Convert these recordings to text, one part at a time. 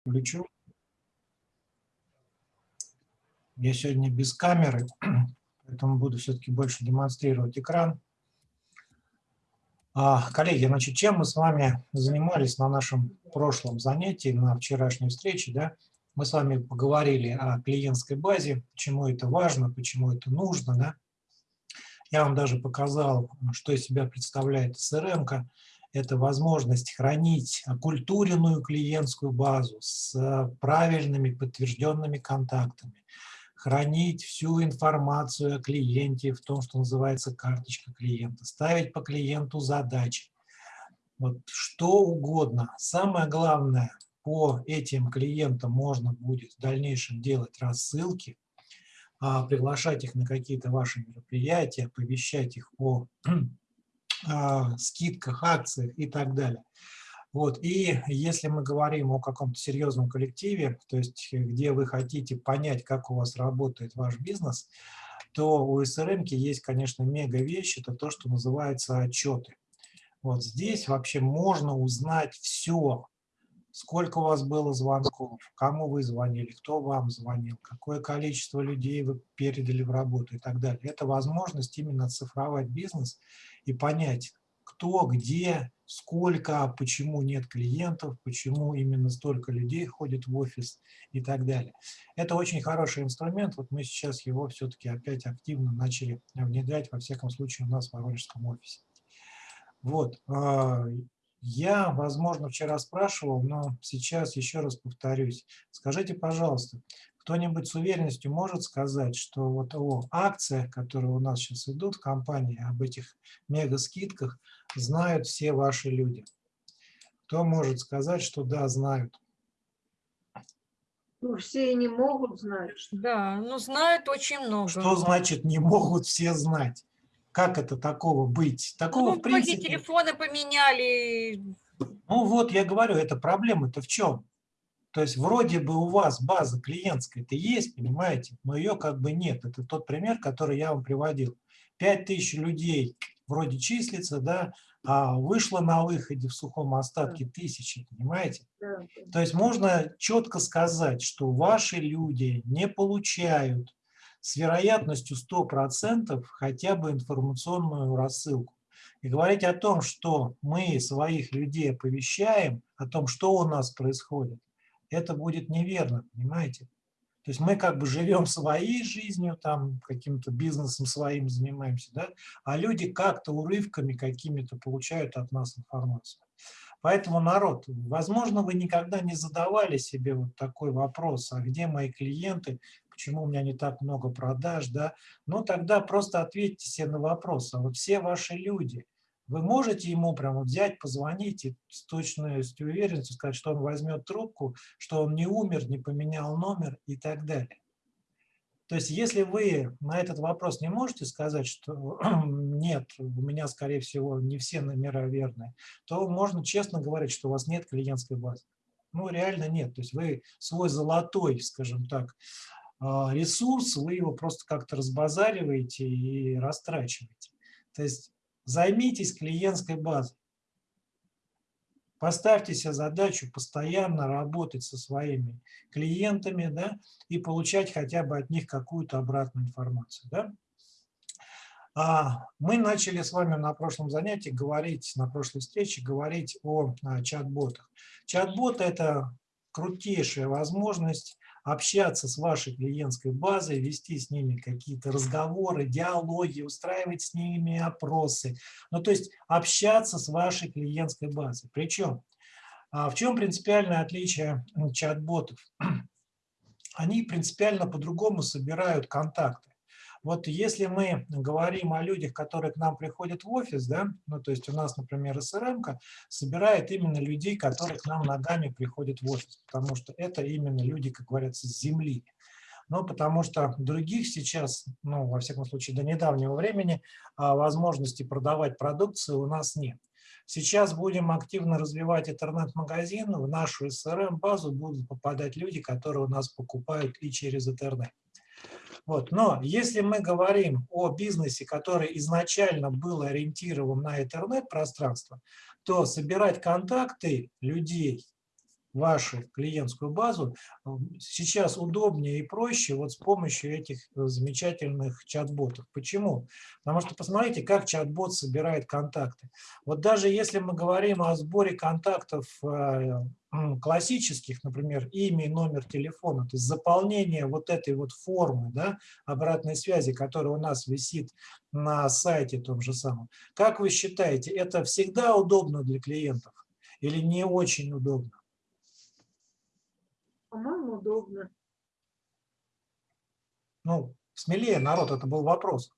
включу. Я сегодня без камеры, поэтому буду все-таки больше демонстрировать экран. А, коллеги, значит, чем мы с вами занимались на нашем прошлом занятии, на вчерашней встрече, да? Мы с вами поговорили о клиентской базе, почему это важно, почему это нужно, да? Я вам даже показал, что из себя представляет CRM. Это возможность хранить оккультуренную клиентскую базу с э, правильными подтвержденными контактами, хранить всю информацию о клиенте в том, что называется карточка клиента, ставить по клиенту задачи, вот что угодно. Самое главное, по этим клиентам можно будет в дальнейшем делать рассылки, а, приглашать их на какие-то ваши мероприятия, оповещать их о а, скидках, акциях и так далее. Вот. И если мы говорим о каком-то серьезном коллективе, то есть где вы хотите понять, как у вас работает ваш бизнес, то у SRM есть, конечно, мега вещь, это то, что называется отчеты. Вот здесь вообще можно узнать все, сколько у вас было звонков, кому вы звонили, кто вам звонил, какое количество людей вы передали в работу и так далее. Это возможность именно цифровать бизнес и понять, кто, где, сколько, почему нет клиентов, почему именно столько людей ходит в офис и так далее. Это очень хороший инструмент, вот мы сейчас его все-таки опять активно начали внедрять, во всяком случае у нас в Воронежском офисе. Вот, а, я, возможно, вчера спрашивал, но сейчас еще раз повторюсь. Скажите, пожалуйста, кто-нибудь с уверенностью может сказать, что вот о акциях, которые у нас сейчас идут в компании, об этих мега-скидках, знают все ваши люди? Кто может сказать, что да, знают? Ну, все не могут знать. Да, но знают очень много. Что значит не могут все знать? Как это такого быть? Такого, ну, в принципе... телефоны поменяли. Ну вот, я говорю, это проблема-то в чем? То есть вроде бы у вас база клиентская-то есть, понимаете, но ее как бы нет. Это тот пример, который я вам приводил. 5000 людей вроде числится, да, а вышло на выходе в сухом остатке тысячи, понимаете? То есть можно четко сказать, что ваши люди не получают с вероятностью 100% хотя бы информационную рассылку. И говорить о том, что мы своих людей оповещаем, о том, что у нас происходит, это будет неверно, понимаете? То есть мы как бы живем своей жизнью, там каким-то бизнесом своим занимаемся, да? а люди как-то урывками какими-то получают от нас информацию. Поэтому, народ, возможно, вы никогда не задавали себе вот такой вопрос, а где мои клиенты, почему у меня не так много продаж, да, ну тогда просто ответьте себе на вопрос, а вот все ваши люди, вы можете ему прямо взять, позвонить и с точностью уверенностью сказать, что он возьмет трубку, что он не умер, не поменял номер и так далее. То есть если вы на этот вопрос не можете сказать, что нет, у меня, скорее всего, не все номера верные, то можно честно говорить, что у вас нет клиентской базы. Ну, реально нет. То есть вы свой золотой, скажем так, ресурс, вы его просто как-то разбазариваете и растрачиваете. То есть займитесь клиентской базой. Поставьте себе задачу постоянно работать со своими клиентами да, и получать хотя бы от них какую-то обратную информацию. Да? А, мы начали с вами на прошлом занятии говорить, на прошлой встрече говорить о чат-ботах. Чат-бот – это крутейшая возможность общаться с вашей клиентской базой, вести с ними какие-то разговоры, диалоги, устраивать с ними опросы. Ну, то есть общаться с вашей клиентской базой. Причем, а, в чем принципиальное отличие чат-ботов? Они принципиально по-другому собирают контакты. Вот если мы говорим о людях, которые к нам приходят в офис, да, ну то есть у нас, например, СРМ собирает именно людей, которые к нам ногами приходят в офис, потому что это именно люди, как говорится, с земли. Ну, потому что других сейчас, ну, во всяком случае, до недавнего времени а, возможности продавать продукцию у нас нет. Сейчас будем активно развивать интернет-магазин, в нашу SRM-базу будут попадать люди, которые у нас покупают и через интернет. Вот. Но если мы говорим о бизнесе, который изначально был ориентирован на интернет-пространство, то собирать контакты людей вашу клиентскую базу э, сейчас удобнее и проще вот с помощью этих э, замечательных чат-ботов. Почему? Потому что посмотрите, как чат-бот собирает контакты. Вот даже если мы говорим о сборе контактов э, классических, например, имя и номер телефона, то есть заполнение вот этой вот формы да, обратной связи, которая у нас висит на сайте том же самом. Как вы считаете, это всегда удобно для клиентов или не очень удобно? По-моему, удобно. Ну, смелее, народ, это был вопрос.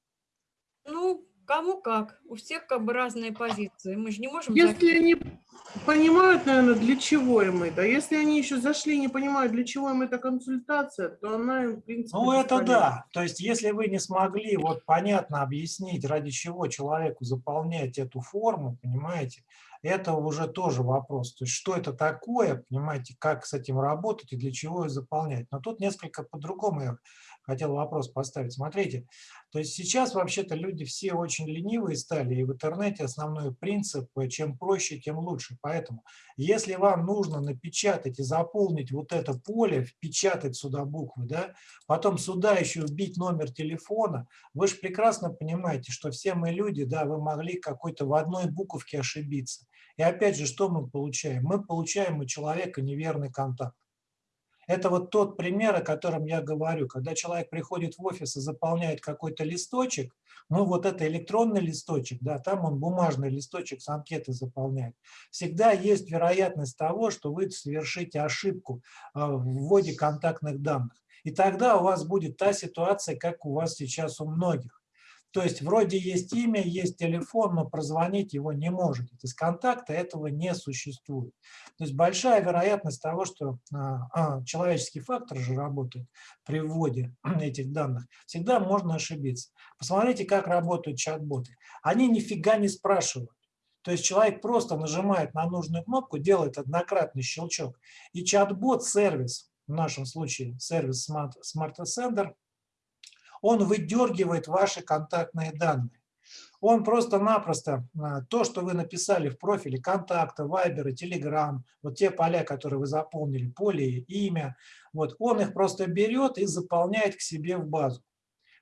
Ну, кому как. У всех как бы разные позиции. Мы же не можем... Если они понимают, наверное, для чего им это, если они еще зашли и не понимают, для чего им эта консультация, то она им, в принципе, Ну, это да. То есть, если вы не смогли вот понятно объяснить, ради чего человеку заполнять эту форму, понимаете, это уже тоже вопрос. То есть, что это такое, понимаете, как с этим работать и для чего ее заполнять. Но тут несколько по-другому я хотел вопрос поставить. Смотрите, то есть сейчас вообще-то люди все очень ленивые стали, и в интернете основной принцип, э, чем проще, тем лучше. Поэтому, если вам нужно напечатать и заполнить вот это поле, впечатать сюда буквы, да, потом сюда еще вбить номер телефона, вы же прекрасно понимаете, что все мы люди, да, вы могли какой-то в одной буковке ошибиться. И опять же, что мы получаем? Мы получаем у человека неверный контакт. Это вот тот пример, о котором я говорю. Когда человек приходит в офис и заполняет какой-то листочек, ну вот это электронный листочек, да, там он бумажный листочек с анкеты заполняет. Всегда есть вероятность того, что вы совершите ошибку а, в вводе контактных данных. И тогда у вас будет та ситуация, как у вас сейчас у многих. То есть вроде есть имя, есть телефон, но прозвонить его не. То есть контакта этого не существует. То есть большая вероятность того, что а, а, человеческий фактор же работает при вводе этих данных, всегда можно ошибиться. Посмотрите, как работают чат-боты. Они нифига не спрашивают. То есть человек просто нажимает на нужную кнопку, делает однократный щелчок, и чат-бот, сервис, в нашем случае сервис Smart, Smart Sender, он выдергивает ваши контактные данные. Он просто-напросто а, то, что вы написали в профиле контакта, Viber, Telegram, вот те поля, которые вы заполнили, поле, имя, вот, он их просто берет и заполняет к себе в базу.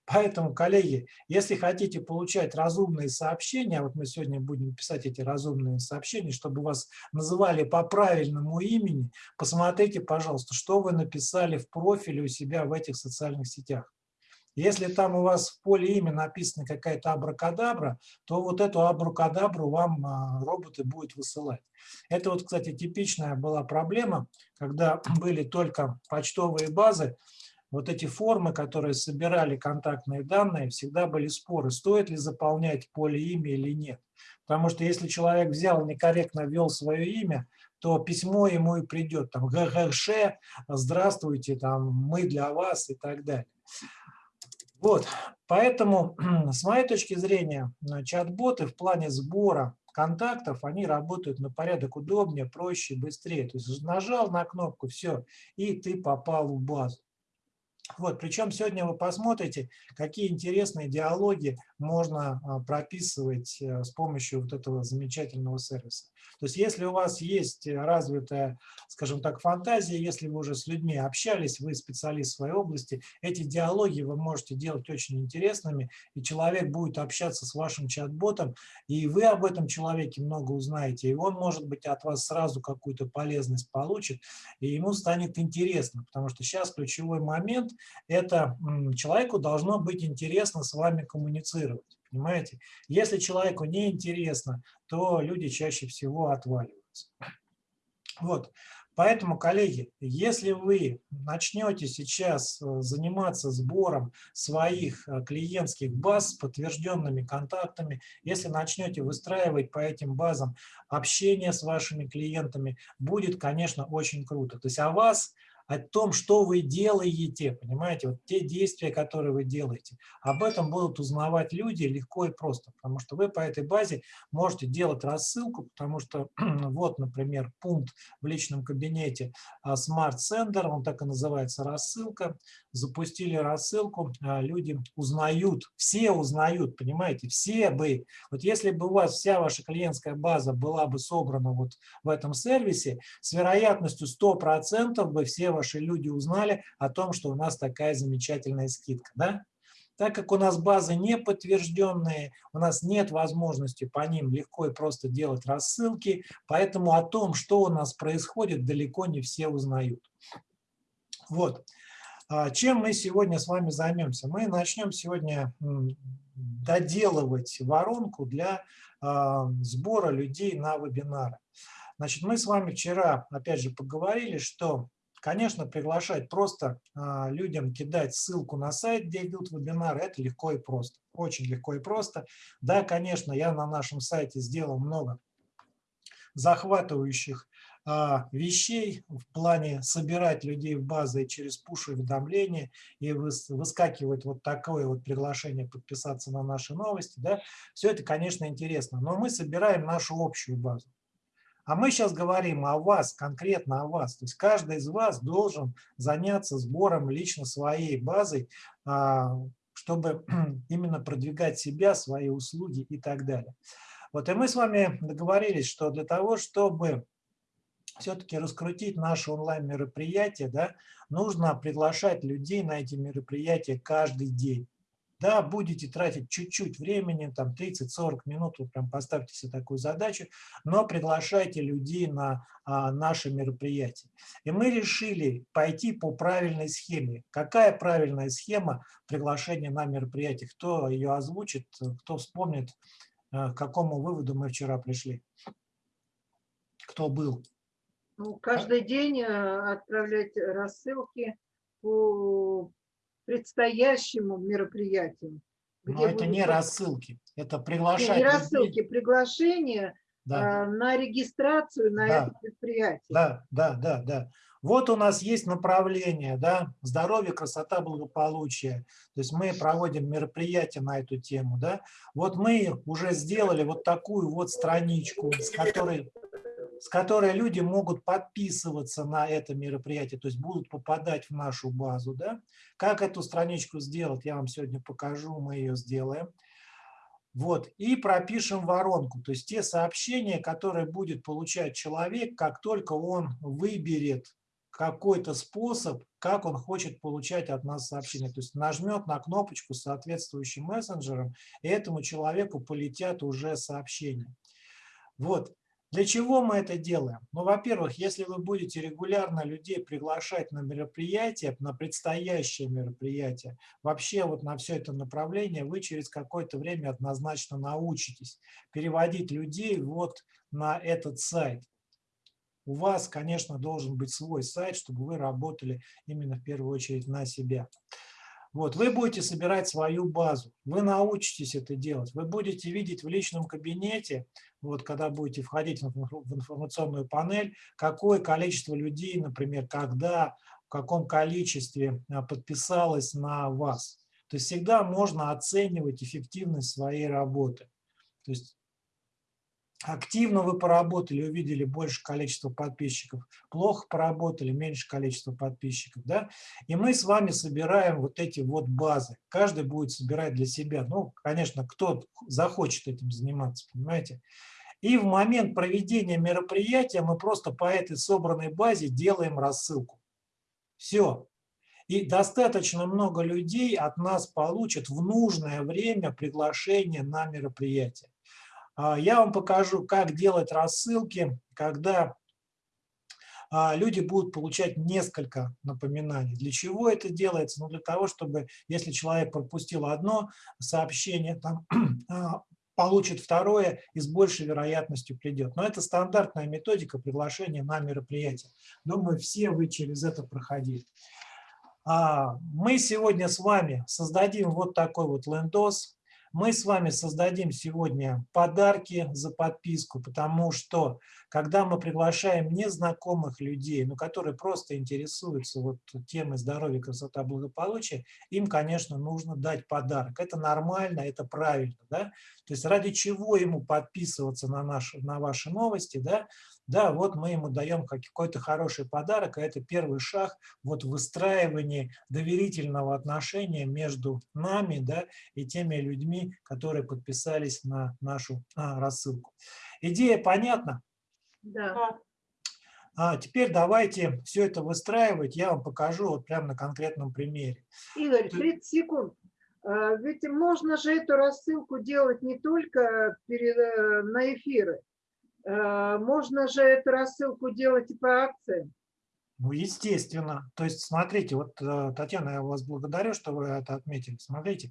Поэтому, коллеги, если хотите получать разумные сообщения, вот мы сегодня будем писать эти разумные сообщения, чтобы вас называли по правильному имени, посмотрите, пожалуйста, что вы написали в профиле у себя в этих социальных сетях. Если там у вас в поле имя написано какая-то абракадабра, то вот эту абракадабру вам а, роботы будут высылать. Это вот, кстати, типичная была проблема, когда были только почтовые базы, вот эти формы, которые собирали контактные данные, всегда были споры, стоит ли заполнять поле имя или нет. Потому что если человек взял, некорректно ввел свое имя, то письмо ему и придет, там, ГГШ, здравствуйте, там, мы для вас и так далее. Вот, поэтому, с моей точки зрения, чат-боты в плане сбора контактов, они работают на порядок удобнее, проще, быстрее. То есть нажал на кнопку, все, и ты попал в базу. Вот, причем сегодня вы посмотрите, какие интересные диалоги можно а, прописывать э, с помощью вот этого замечательного сервиса. То есть если у вас есть развитая, скажем так, фантазия, если вы уже с людьми общались, вы специалист в своей области, эти диалоги вы можете делать очень интересными, и человек будет общаться с вашим чат-ботом, и вы об этом человеке много узнаете, и он, может быть, от вас сразу какую-то полезность получит, и ему станет интересно, потому что сейчас ключевой момент – это человеку должно быть интересно с вами коммуницировать. Понимаете? Если человеку не интересно, то люди чаще всего отваливаются. Вот. Поэтому, коллеги, если вы начнете сейчас э, заниматься сбором своих э, клиентских баз с подтвержденными контактами, если начнете выстраивать по этим базам общение с вашими клиентами, будет, конечно, очень круто. То есть о вас о том, что вы делаете, понимаете, вот те действия, которые вы делаете. Об этом будут узнавать люди легко и просто, потому что вы по этой базе можете делать рассылку, потому что вот, например, пункт в личном кабинете а, Smart Sender, он так и называется рассылка, запустили рассылку, а, люди узнают, все узнают, понимаете, все бы, вот если бы у вас вся ваша клиентская база была бы собрана вот в этом сервисе, с вероятностью 100% бы все ваши люди узнали о том, что у нас такая замечательная скидка, да? Так как у нас базы не подтвержденные, у нас нет возможности по ним легко и просто делать рассылки, поэтому о том, что у нас происходит, далеко не все узнают. Вот. А, чем мы сегодня с вами займемся? Мы начнем сегодня доделывать воронку для а, сбора людей на вебинары. Значит, мы с вами вчера, опять же, поговорили, что, конечно, приглашать просто а, людям кидать ссылку на сайт, где идут вебинары, это легко и просто. Очень легко и просто. Да, конечно, я на нашем сайте сделал много захватывающих а, вещей в плане собирать людей в базы через пуш-уведомления и выскакивать вот такое вот приглашение подписаться на наши новости. Да? Все это, конечно, интересно, но мы собираем нашу общую базу. А мы сейчас говорим о вас, конкретно о вас. То есть каждый из вас должен заняться сбором лично своей базой, а, чтобы именно продвигать себя, свои услуги и так далее. Вот и мы с вами договорились, что для того, чтобы все-таки раскрутить наше онлайн-мероприятие, да, нужно приглашать людей на эти мероприятия каждый день. Да, будете тратить чуть-чуть времени, там 30-40 минут, вы прям поставьте себе такую задачу, но приглашайте людей на а, наши мероприятия. И мы решили пойти по правильной схеме. Какая правильная схема приглашения на мероприятие? Кто ее озвучит, кто вспомнит, а, к какому выводу мы вчера пришли? Кто был? Ну, каждый день э, отправлять рассылки по предстоящему мероприятию. Но это не рассылки, это приглашение. Не, рассылки, приглашение да. э, на регистрацию на да. это предприятие. Да, да, да, да. Вот у нас есть направление, да, здоровье, красота, благополучие. То есть мы проводим мероприятия на эту тему, да. Вот мы уже сделали вот такую вот страничку, с которой с которой люди могут подписываться на это мероприятие, то есть будут попадать в нашу базу. Да? Как эту страничку сделать, я вам сегодня покажу, мы ее сделаем. Вот, и пропишем воронку, то есть те сообщения, которые будет получать человек, как только он выберет какой-то способ, как он хочет получать от нас сообщения. То есть нажмет на кнопочку с соответствующим мессенджером, и этому человеку полетят уже сообщения. Вот, для чего мы это делаем? Ну, во-первых, если вы будете регулярно людей приглашать на мероприятия, на предстоящее мероприятие, вообще вот на все это направление, вы через какое-то время однозначно научитесь переводить людей вот на этот сайт. У вас, конечно, должен быть свой сайт, чтобы вы работали именно в первую очередь на себя. Вот, вы будете собирать свою базу, вы научитесь это делать, вы будете видеть в личном кабинете, вот, когда будете входить в информационную панель, какое количество людей, например, когда, в каком количестве а, подписалось на вас. То есть всегда можно оценивать эффективность своей работы. То есть Активно вы поработали, увидели больше количество подписчиков, плохо поработали, меньше количество подписчиков. Да? И мы с вами собираем вот эти вот базы. Каждый будет собирать для себя. Ну, конечно, кто захочет этим заниматься, понимаете. И в момент проведения мероприятия мы просто по этой собранной базе делаем рассылку. Все. И достаточно много людей от нас получат в нужное время приглашение на мероприятие. А, я вам покажу, как делать рассылки, когда а, люди будут получать несколько напоминаний. Для чего это делается? Ну, для того, чтобы, если человек пропустил одно сообщение, там, а, получит второе и с большей вероятностью придет. Но это стандартная методика приглашения на мероприятие. Думаю, все вы через это проходили. Мы сегодня с вами создадим вот такой вот лендос, Мы с вами создадим сегодня подарки за подписку, потому что когда мы приглашаем незнакомых людей, ну, которые просто интересуются вот темой здоровья, красота, благополучия, им, конечно, нужно дать подарок. Это нормально, это правильно. Да? То есть ради чего ему подписываться на, наши, на ваши новости, да? Да, вот мы ему даем какой-то хороший подарок, а это первый шаг вот в выстраивании доверительного отношения между нами да, и теми людьми, которые подписались на нашу а, рассылку. Идея понятна? Да. А теперь давайте все это выстраивать, я вам покажу вот прямо на конкретном примере. Игорь, 30 секунд. А, ведь можно же эту рассылку делать не только перед, э, на эфиры, можно же эту рассылку делать и по акции. Ну, естественно. То есть, смотрите, вот, э, Татьяна, я вас благодарю, что вы это отметили. Смотрите,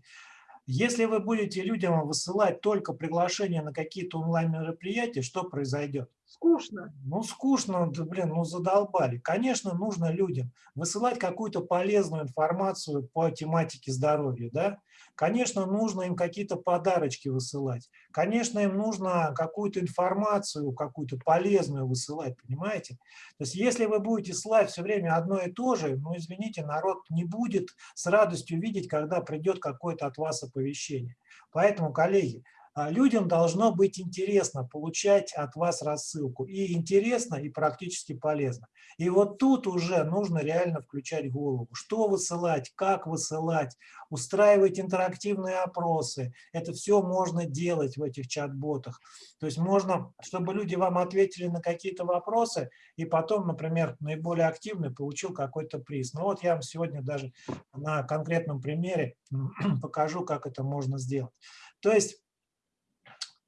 если вы будете людям высылать только приглашения на какие-то онлайн-мероприятия, что произойдет? Скучно. Ну, скучно, да, блин, ну задолбали. Конечно, нужно людям высылать какую-то полезную информацию по тематике здоровья, да? Конечно, нужно им какие-то подарочки высылать. Конечно, им нужно какую-то информацию, какую-то полезную высылать, понимаете? То есть, если вы будете слать все время одно и то же, ну, извините, народ не будет с радостью видеть, когда придет какое-то от вас оповещение. Поэтому, коллеги, людям должно быть интересно получать от вас рассылку. И интересно, и практически полезно. И вот тут уже нужно реально включать голову. Что высылать, как высылать, устраивать интерактивные опросы. Это все можно делать в этих чат-ботах. То есть можно, чтобы люди вам ответили на какие-то вопросы, и потом, например, наиболее активный получил какой-то приз. Ну вот я вам сегодня даже на конкретном примере покажу, как это можно сделать. То есть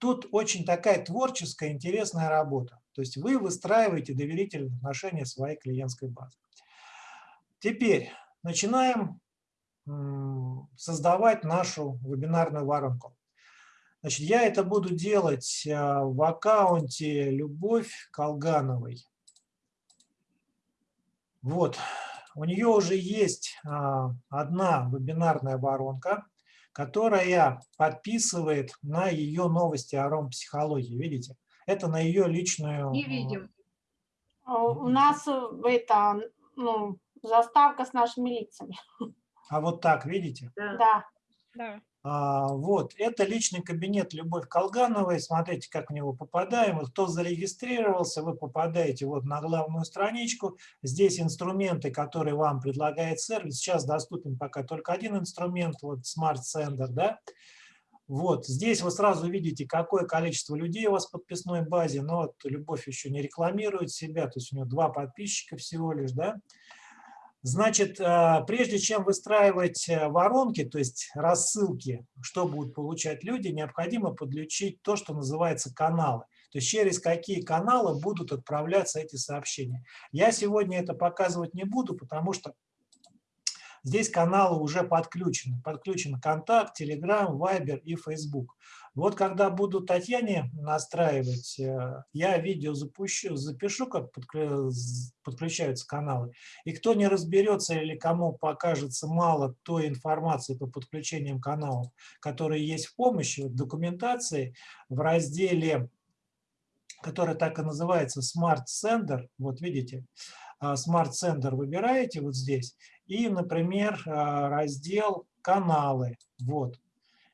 Тут очень такая творческая, интересная работа. То есть вы выстраиваете доверительные отношения своей клиентской базы. Теперь начинаем создавать нашу вебинарную воронку. Значит, я это буду делать а, в аккаунте Любовь Колгановой. Вот, у нее уже есть а, одна вебинарная воронка которая подписывает на ее новости о ромпсихологии. Видите? Это на ее личную... Не видим. А у нас э, это, ну, заставка с нашими лицами. А вот так, видите? Да. да. А, вот, это личный кабинет Любовь Колгановой. Смотрите, как в него попадаем. Кто зарегистрировался, вы попадаете вот на главную страничку. Здесь инструменты, которые вам предлагает сервис. Сейчас доступен пока только один инструмент, вот Smart Sender, да. Вот, здесь вы сразу видите, какое количество людей у вас в подписной базе, но вот Любовь еще не рекламирует себя, то есть у нее два подписчика всего лишь, да. Значит, э, прежде чем выстраивать э, воронки, то есть рассылки, что будут получать люди, необходимо подключить то, что называется каналы. То есть через какие каналы будут отправляться эти сообщения. Я сегодня это показывать не буду, потому что здесь каналы уже подключены. Подключен Контакт, Telegram, Viber и Facebook. Вот когда буду Татьяне настраивать, э, я видео запущу, запишу, как подключаются каналы. И кто не разберется или кому покажется мало той информации по подключениям каналов, которые есть в помощи, в документации, в разделе, который так и называется Smart Sender, вот видите, а, Smart Sender выбираете вот здесь, и, например, а, раздел «Каналы», вот,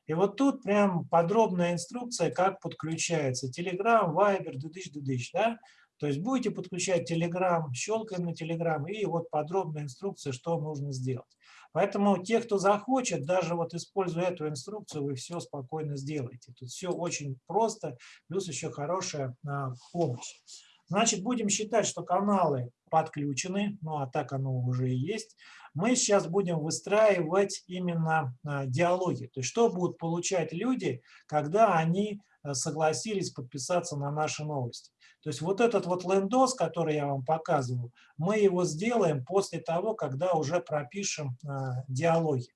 и вот тут прям подробная инструкция, как подключается Telegram, Viber, дыдыч, дыдыч, да? То есть будете подключать Telegram, щелкаем на Telegram, и вот подробная инструкция, что нужно сделать. Поэтому те, кто захочет, даже вот используя эту инструкцию, вы все спокойно сделаете. Тут все очень просто, плюс еще хорошая а, помощь. Значит, будем считать, что каналы подключены, ну а так оно уже и есть. Мы сейчас будем выстраивать именно а, диалоги. То есть что будут получать люди, когда они а, согласились подписаться на наши новости. То есть вот этот вот лендос, который я вам показывал, мы его сделаем после того, когда уже пропишем а, диалоги.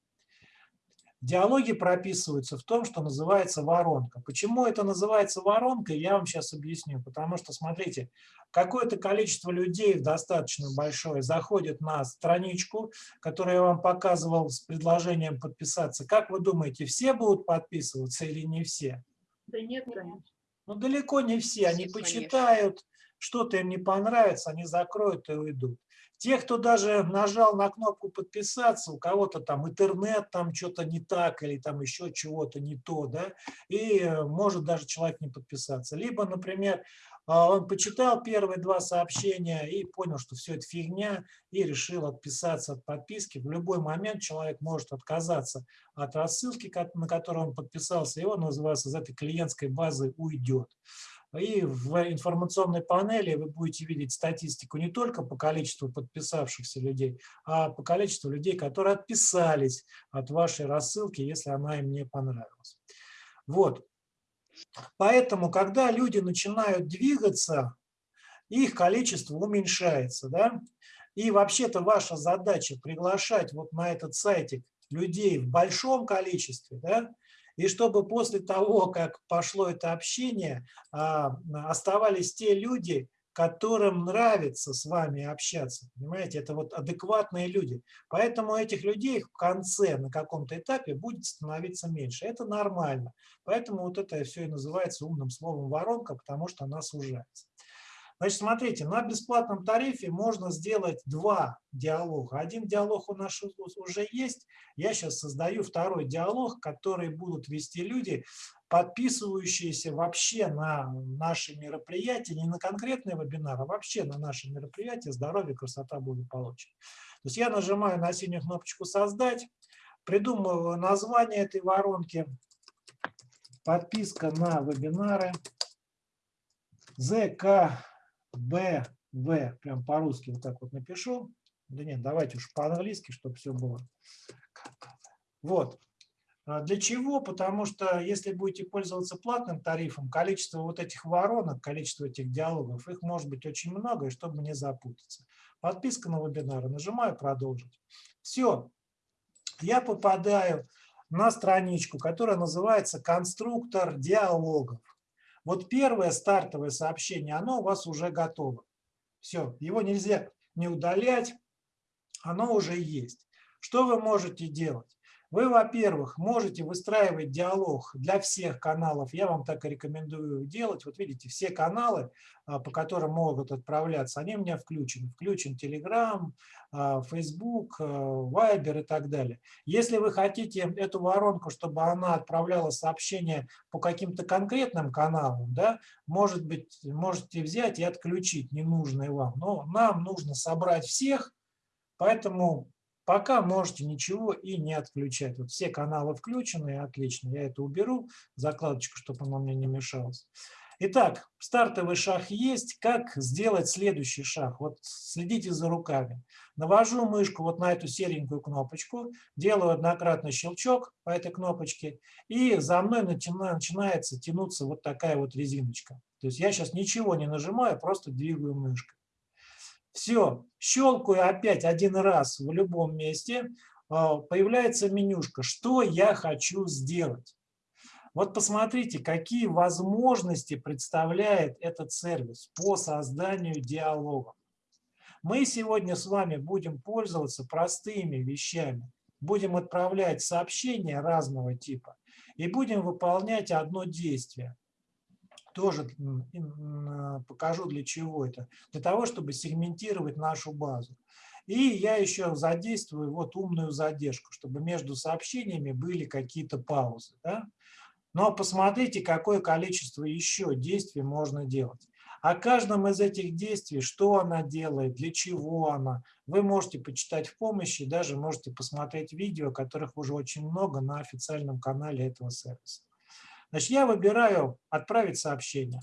Диалоги прописываются в том, что называется воронка. Почему это называется воронкой, я вам сейчас объясню. Потому что, смотрите, какое-то количество людей достаточно большое заходит на страничку, которую я вам показывал с предложением подписаться. Как вы думаете, все будут подписываться или не все? Да нет, конечно. Ну, далеко не все. Они почитают, что-то им не понравится, они закроют и уйдут. Те, кто даже нажал на кнопку подписаться, у кого-то там интернет, там что-то не так или там еще чего-то не то, да, и э, может даже человек не подписаться. Либо, например, а, он почитал первые два сообщения и понял, что все это фигня, и решил отписаться от подписки. В любой момент человек может отказаться от рассылки, на которую он подписался, и он называется из этой клиентской базы уйдет. И в информационной панели вы будете видеть статистику не только по количеству подписавшихся людей, а по количеству людей, которые отписались от вашей рассылки, если она им не понравилась. Вот. Поэтому, когда люди начинают двигаться, их количество уменьшается. Да? И вообще-то ваша задача приглашать вот на этот сайтик людей в большом количестве, да? И чтобы после того, как пошло это общение, а, оставались те люди, которым нравится с вами общаться. Понимаете, это вот адекватные люди. Поэтому этих людей в конце, на каком-то этапе, будет становиться меньше. Это нормально. Поэтому вот это все и называется умным словом воронка, потому что она сужается. Значит, смотрите, на бесплатном тарифе можно сделать два диалога. Один диалог у нас уже есть. Я сейчас создаю второй диалог, который будут вести люди, подписывающиеся вообще на наши мероприятия, не на конкретные вебинары, а вообще на наши мероприятия «Здоровье, красота, благополучие». То есть я нажимаю на синюю кнопочку «Создать», придумываю название этой воронки, подписка на вебинары, ЗКБВ, прям по-русски вот так вот напишу. Да нет, давайте уж по-английски, чтобы все было. Вот. А Для чего? Потому что если будете пользоваться платным тарифом, количество вот этих воронок, количество этих диалогов, их может быть очень много, и чтобы не запутаться. Подписка на вебинары, нажимаю «Продолжить». Все, я попадаю на страничку, которая называется «Конструктор диалогов». Вот первое стартовое сообщение, оно у вас уже готово. Все, его нельзя не удалять, оно уже есть. Что вы можете делать? Вы, во-первых, можете выстраивать диалог для всех каналов. Я вам так и рекомендую делать. Вот видите, все каналы, а, по которым могут отправляться, они у меня включены. Включен Telegram, а, Facebook, а, Viber и так далее. Если вы хотите эту воронку, чтобы она отправляла сообщения по каким-то конкретным каналам, да, может быть, можете взять и отключить ненужные вам. Но нам нужно собрать всех, поэтому Пока можете ничего и не отключать. Вот все каналы включены, отлично. Я это уберу, закладочку, чтобы она мне не мешалась. Итак, стартовый шаг есть. Как сделать следующий шаг? Вот следите за руками. Навожу мышку вот на эту серенькую кнопочку, делаю однократный щелчок по этой кнопочке, и за мной начинается тянуться вот такая вот резиночка. То есть я сейчас ничего не нажимаю, просто двигаю мышкой. Все, щелкаю опять один раз в любом месте, а, появляется менюшка «Что я хочу сделать?». Вот посмотрите, какие возможности представляет этот сервис по созданию диалогов. Мы сегодня с вами будем пользоваться простыми вещами. Будем отправлять сообщения разного типа и будем выполнять одно действие тоже покажу для чего это. Для того, чтобы сегментировать нашу базу. И я еще задействую вот умную задержку, чтобы между сообщениями были какие-то паузы. Да? Но посмотрите, какое количество еще действий можно делать. О каждом из этих действий, что она делает, для чего она, вы можете почитать в помощи, даже можете посмотреть видео, которых уже очень много на официальном канале этого сервиса. Значит, я выбираю «Отправить сообщение».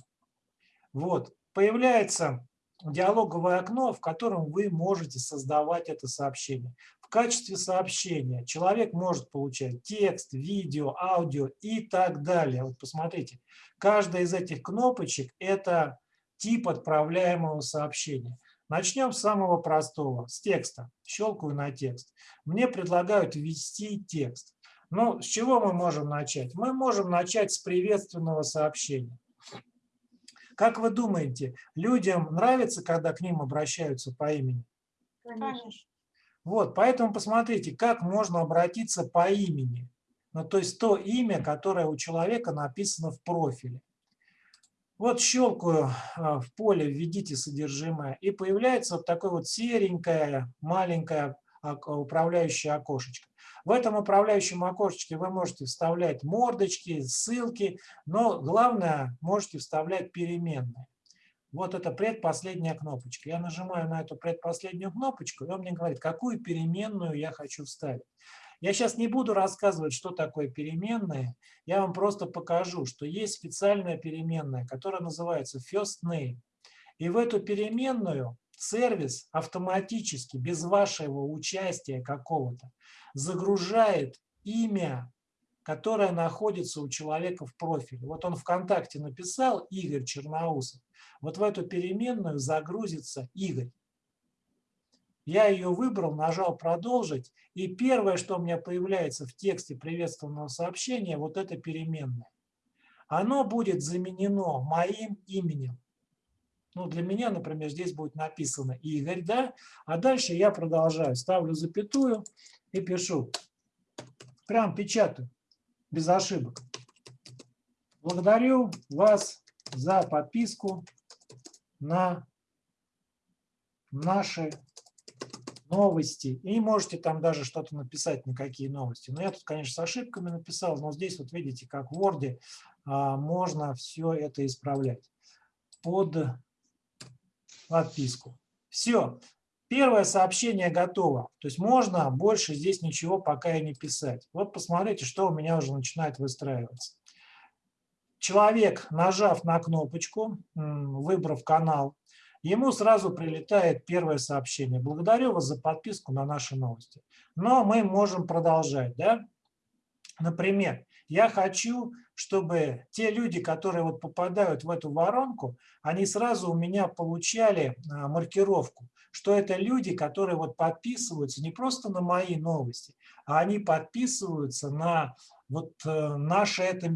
Вот, появляется диалоговое окно, в котором вы можете создавать это сообщение. В качестве сообщения человек может получать текст, видео, аудио и так далее. Вот посмотрите, каждая из этих кнопочек – это тип отправляемого сообщения. Начнем с самого простого, с текста. Щелкаю на текст. Мне предлагают ввести текст. Ну, с чего мы можем начать? Мы можем начать с приветственного сообщения. Как вы думаете, людям нравится, когда к ним обращаются по имени? Конечно. Вот, поэтому посмотрите, как можно обратиться по имени. Ну, то есть то имя, которое у человека написано в профиле. Вот щелкаю а, в поле «Введите содержимое», и появляется вот такое вот серенькое, маленькое управляющее окошечко. В этом управляющем окошечке вы можете вставлять мордочки, ссылки, но главное, можете вставлять переменные. Вот это предпоследняя кнопочка. Я нажимаю на эту предпоследнюю кнопочку, и он мне говорит, какую переменную я хочу вставить. Я сейчас не буду рассказывать, что такое переменные. Я вам просто покажу, что есть специальная переменная, которая называется first name. И в эту переменную сервис автоматически, без вашего участия какого-то, загружает имя, которое находится у человека в профиле. Вот он ВКонтакте написал Игорь Черноусов. Вот в эту переменную загрузится Игорь. Я ее выбрал, нажал «Продолжить», и первое, что у меня появляется в тексте приветственного сообщения, вот это переменное. Оно будет заменено моим именем. Ну, для меня, например, здесь будет написано Игорь, да? А дальше я продолжаю, ставлю запятую и пишу. Прям печатаю, без ошибок. Благодарю вас за подписку на наши новости. И можете там даже что-то написать, на какие новости. Но я тут, конечно, с ошибками написал, но здесь вот видите, как в Word а, можно все это исправлять под подписку. Все. Первое сообщение готово. То есть можно больше здесь ничего пока и не писать. Вот посмотрите, что у меня уже начинает выстраиваться. Человек, нажав на кнопочку, выбрав канал, ему сразу прилетает первое сообщение. Благодарю вас за подписку на наши новости. Но мы можем продолжать. Да? Например, я хочу, чтобы те люди, которые вот попадают в эту воронку, они сразу у меня получали а, маркировку, что это люди, которые вот подписываются не просто на мои новости, а они подписываются на вот э, наше это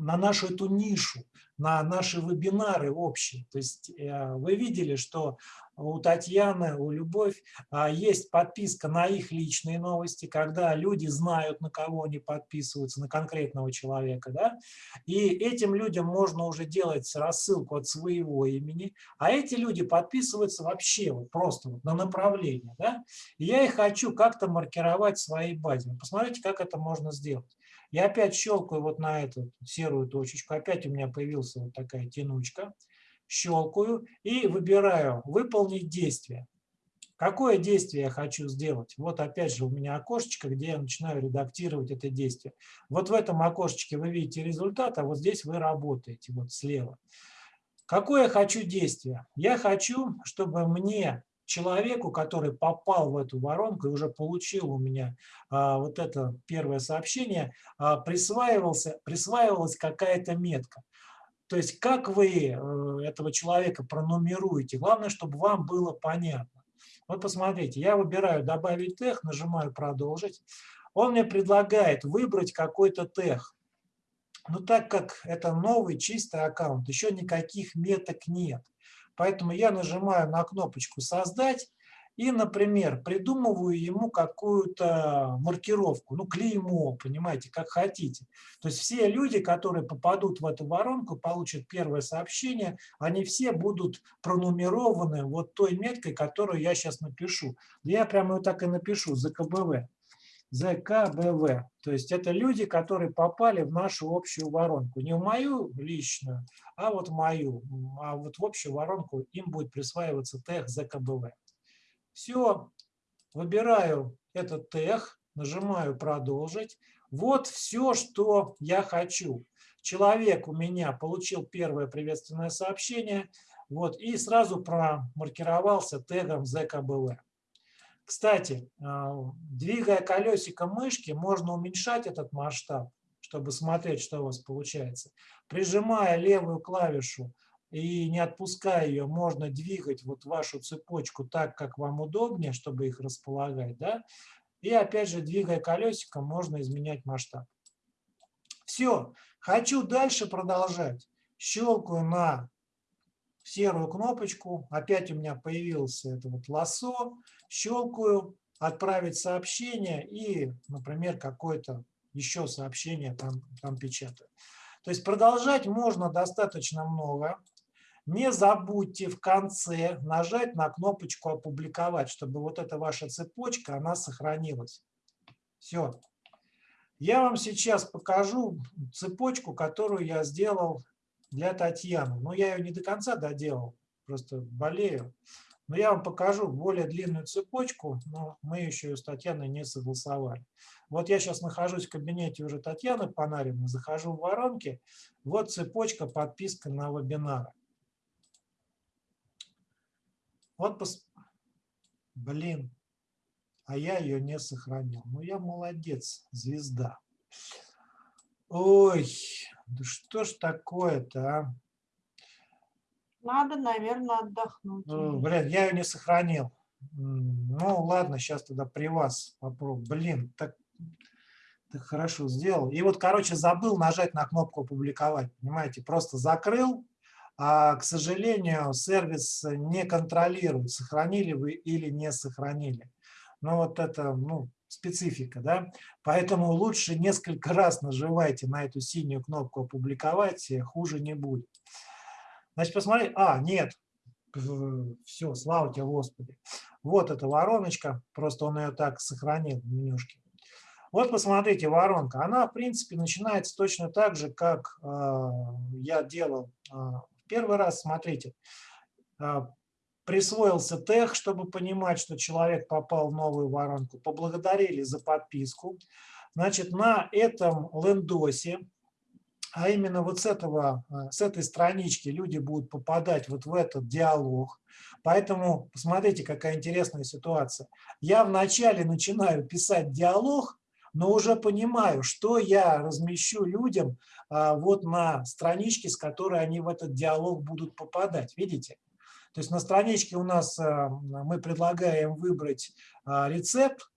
на нашу эту нишу, на наши вебинары общие. То есть э, вы видели, что у Татьяны, у Любовь а, есть подписка на их личные новости, когда люди знают, на кого они подписываются, на конкретного человека. Да? И этим людям можно уже делать рассылку от своего имени, а эти люди подписываются вообще вот просто вот на направление. Да? И я их хочу как-то маркировать в своей базе. Посмотрите, как это можно сделать. Я опять щелкаю вот на эту серую точечку, опять у меня появилась вот такая тянучка. Щелкаю и выбираю «Выполнить действие». Какое действие я хочу сделать? Вот опять же у меня окошечко, где я начинаю редактировать это действие. Вот в этом окошечке вы видите результат, а вот здесь вы работаете, вот слева. Какое я хочу действие? Я хочу, чтобы мне человеку, который попал в эту воронку и уже получил у меня а, вот это первое сообщение, а, присваивался, присваивалась какая-то метка. То есть как вы э, этого человека пронумеруете, главное, чтобы вам было понятно. Вот посмотрите, я выбираю «Добавить тех», нажимаю «Продолжить». Он мне предлагает выбрать какой-то тех. Но так как это новый чистый аккаунт, еще никаких меток нет. Поэтому я нажимаю на кнопочку «Создать» и, например, придумываю ему какую-то маркировку, ну, клеймо, понимаете, как хотите. То есть все люди, которые попадут в эту воронку, получат первое сообщение, они все будут пронумерованы вот той меткой, которую я сейчас напишу. Я прямо вот так и напишу, ЗКБВ. ЗКБВ. То есть это люди, которые попали в нашу общую воронку. Не в мою личную, а вот мою. А вот в общую воронку им будет присваиваться тех ЗКБВ. Все, выбираю этот тех, нажимаю «Продолжить». Вот все, что я хочу. Человек у меня получил первое приветственное сообщение вот, и сразу промаркировался тегом ЗКБВ. Кстати, а, двигая колесико мышки, можно уменьшать этот масштаб, чтобы смотреть, что у вас получается. Прижимая левую клавишу и не отпуская ее, можно двигать вот вашу цепочку так, как вам удобнее, чтобы их располагать. Да? И опять же, двигая колесиком, можно изменять масштаб. Все. Хочу дальше продолжать. Щелкаю на серую кнопочку. Опять у меня появился это вот лосо. Щелкаю, отправить сообщение и, например, какое-то еще сообщение там, там печатаю. То есть продолжать можно достаточно много. Не забудьте в конце нажать на кнопочку «Опубликовать», чтобы вот эта ваша цепочка, она сохранилась. Все. Я вам сейчас покажу цепочку, которую я сделал для Татьяны. Но я ее не до конца доделал, просто болею. Но я вам покажу более длинную цепочку, но мы еще с Татьяной не согласовали. Вот я сейчас нахожусь в кабинете уже Татьяны Панариной, захожу в воронки. Вот цепочка подписка на вебинары. Вот, пос... блин, а я ее не сохранил. Ну, я молодец, звезда. Ой, да что ж такое-то, а? Надо, наверное, отдохнуть. Ну, блин, я ее не сохранил. Ну, ладно, сейчас тогда при вас попробую. Блин, так, так хорошо сделал. И вот, короче, забыл нажать на кнопку «Опубликовать». Понимаете, просто закрыл, а, к сожалению, сервис не контролирует, сохранили вы или не сохранили. Ну, вот это, ну, специфика, да. Поэтому лучше несколько раз нажимайте на эту синюю кнопку «Опубликовать», хуже не будет. Значит, посмотри, а, нет, все, слава тебе, Господи. Вот эта вороночка, просто он ее так сохранил в менюшке. Вот посмотрите, воронка, она, в принципе, начинается точно так же, как э, я делал э, первый раз. Смотрите, э, присвоился тег, чтобы понимать, что человек попал в новую воронку. Поблагодарили за подписку. Значит, на этом лендосе а именно вот с, этого, э, с этой странички люди будут попадать вот в этот диалог. Поэтому посмотрите, какая интересная ситуация. Я вначале начинаю писать диалог, но уже понимаю, что я размещу людям а, вот на страничке, с которой они в этот диалог будут попадать. Видите? То есть на страничке у нас э, мы предлагаем выбрать а, рецепт,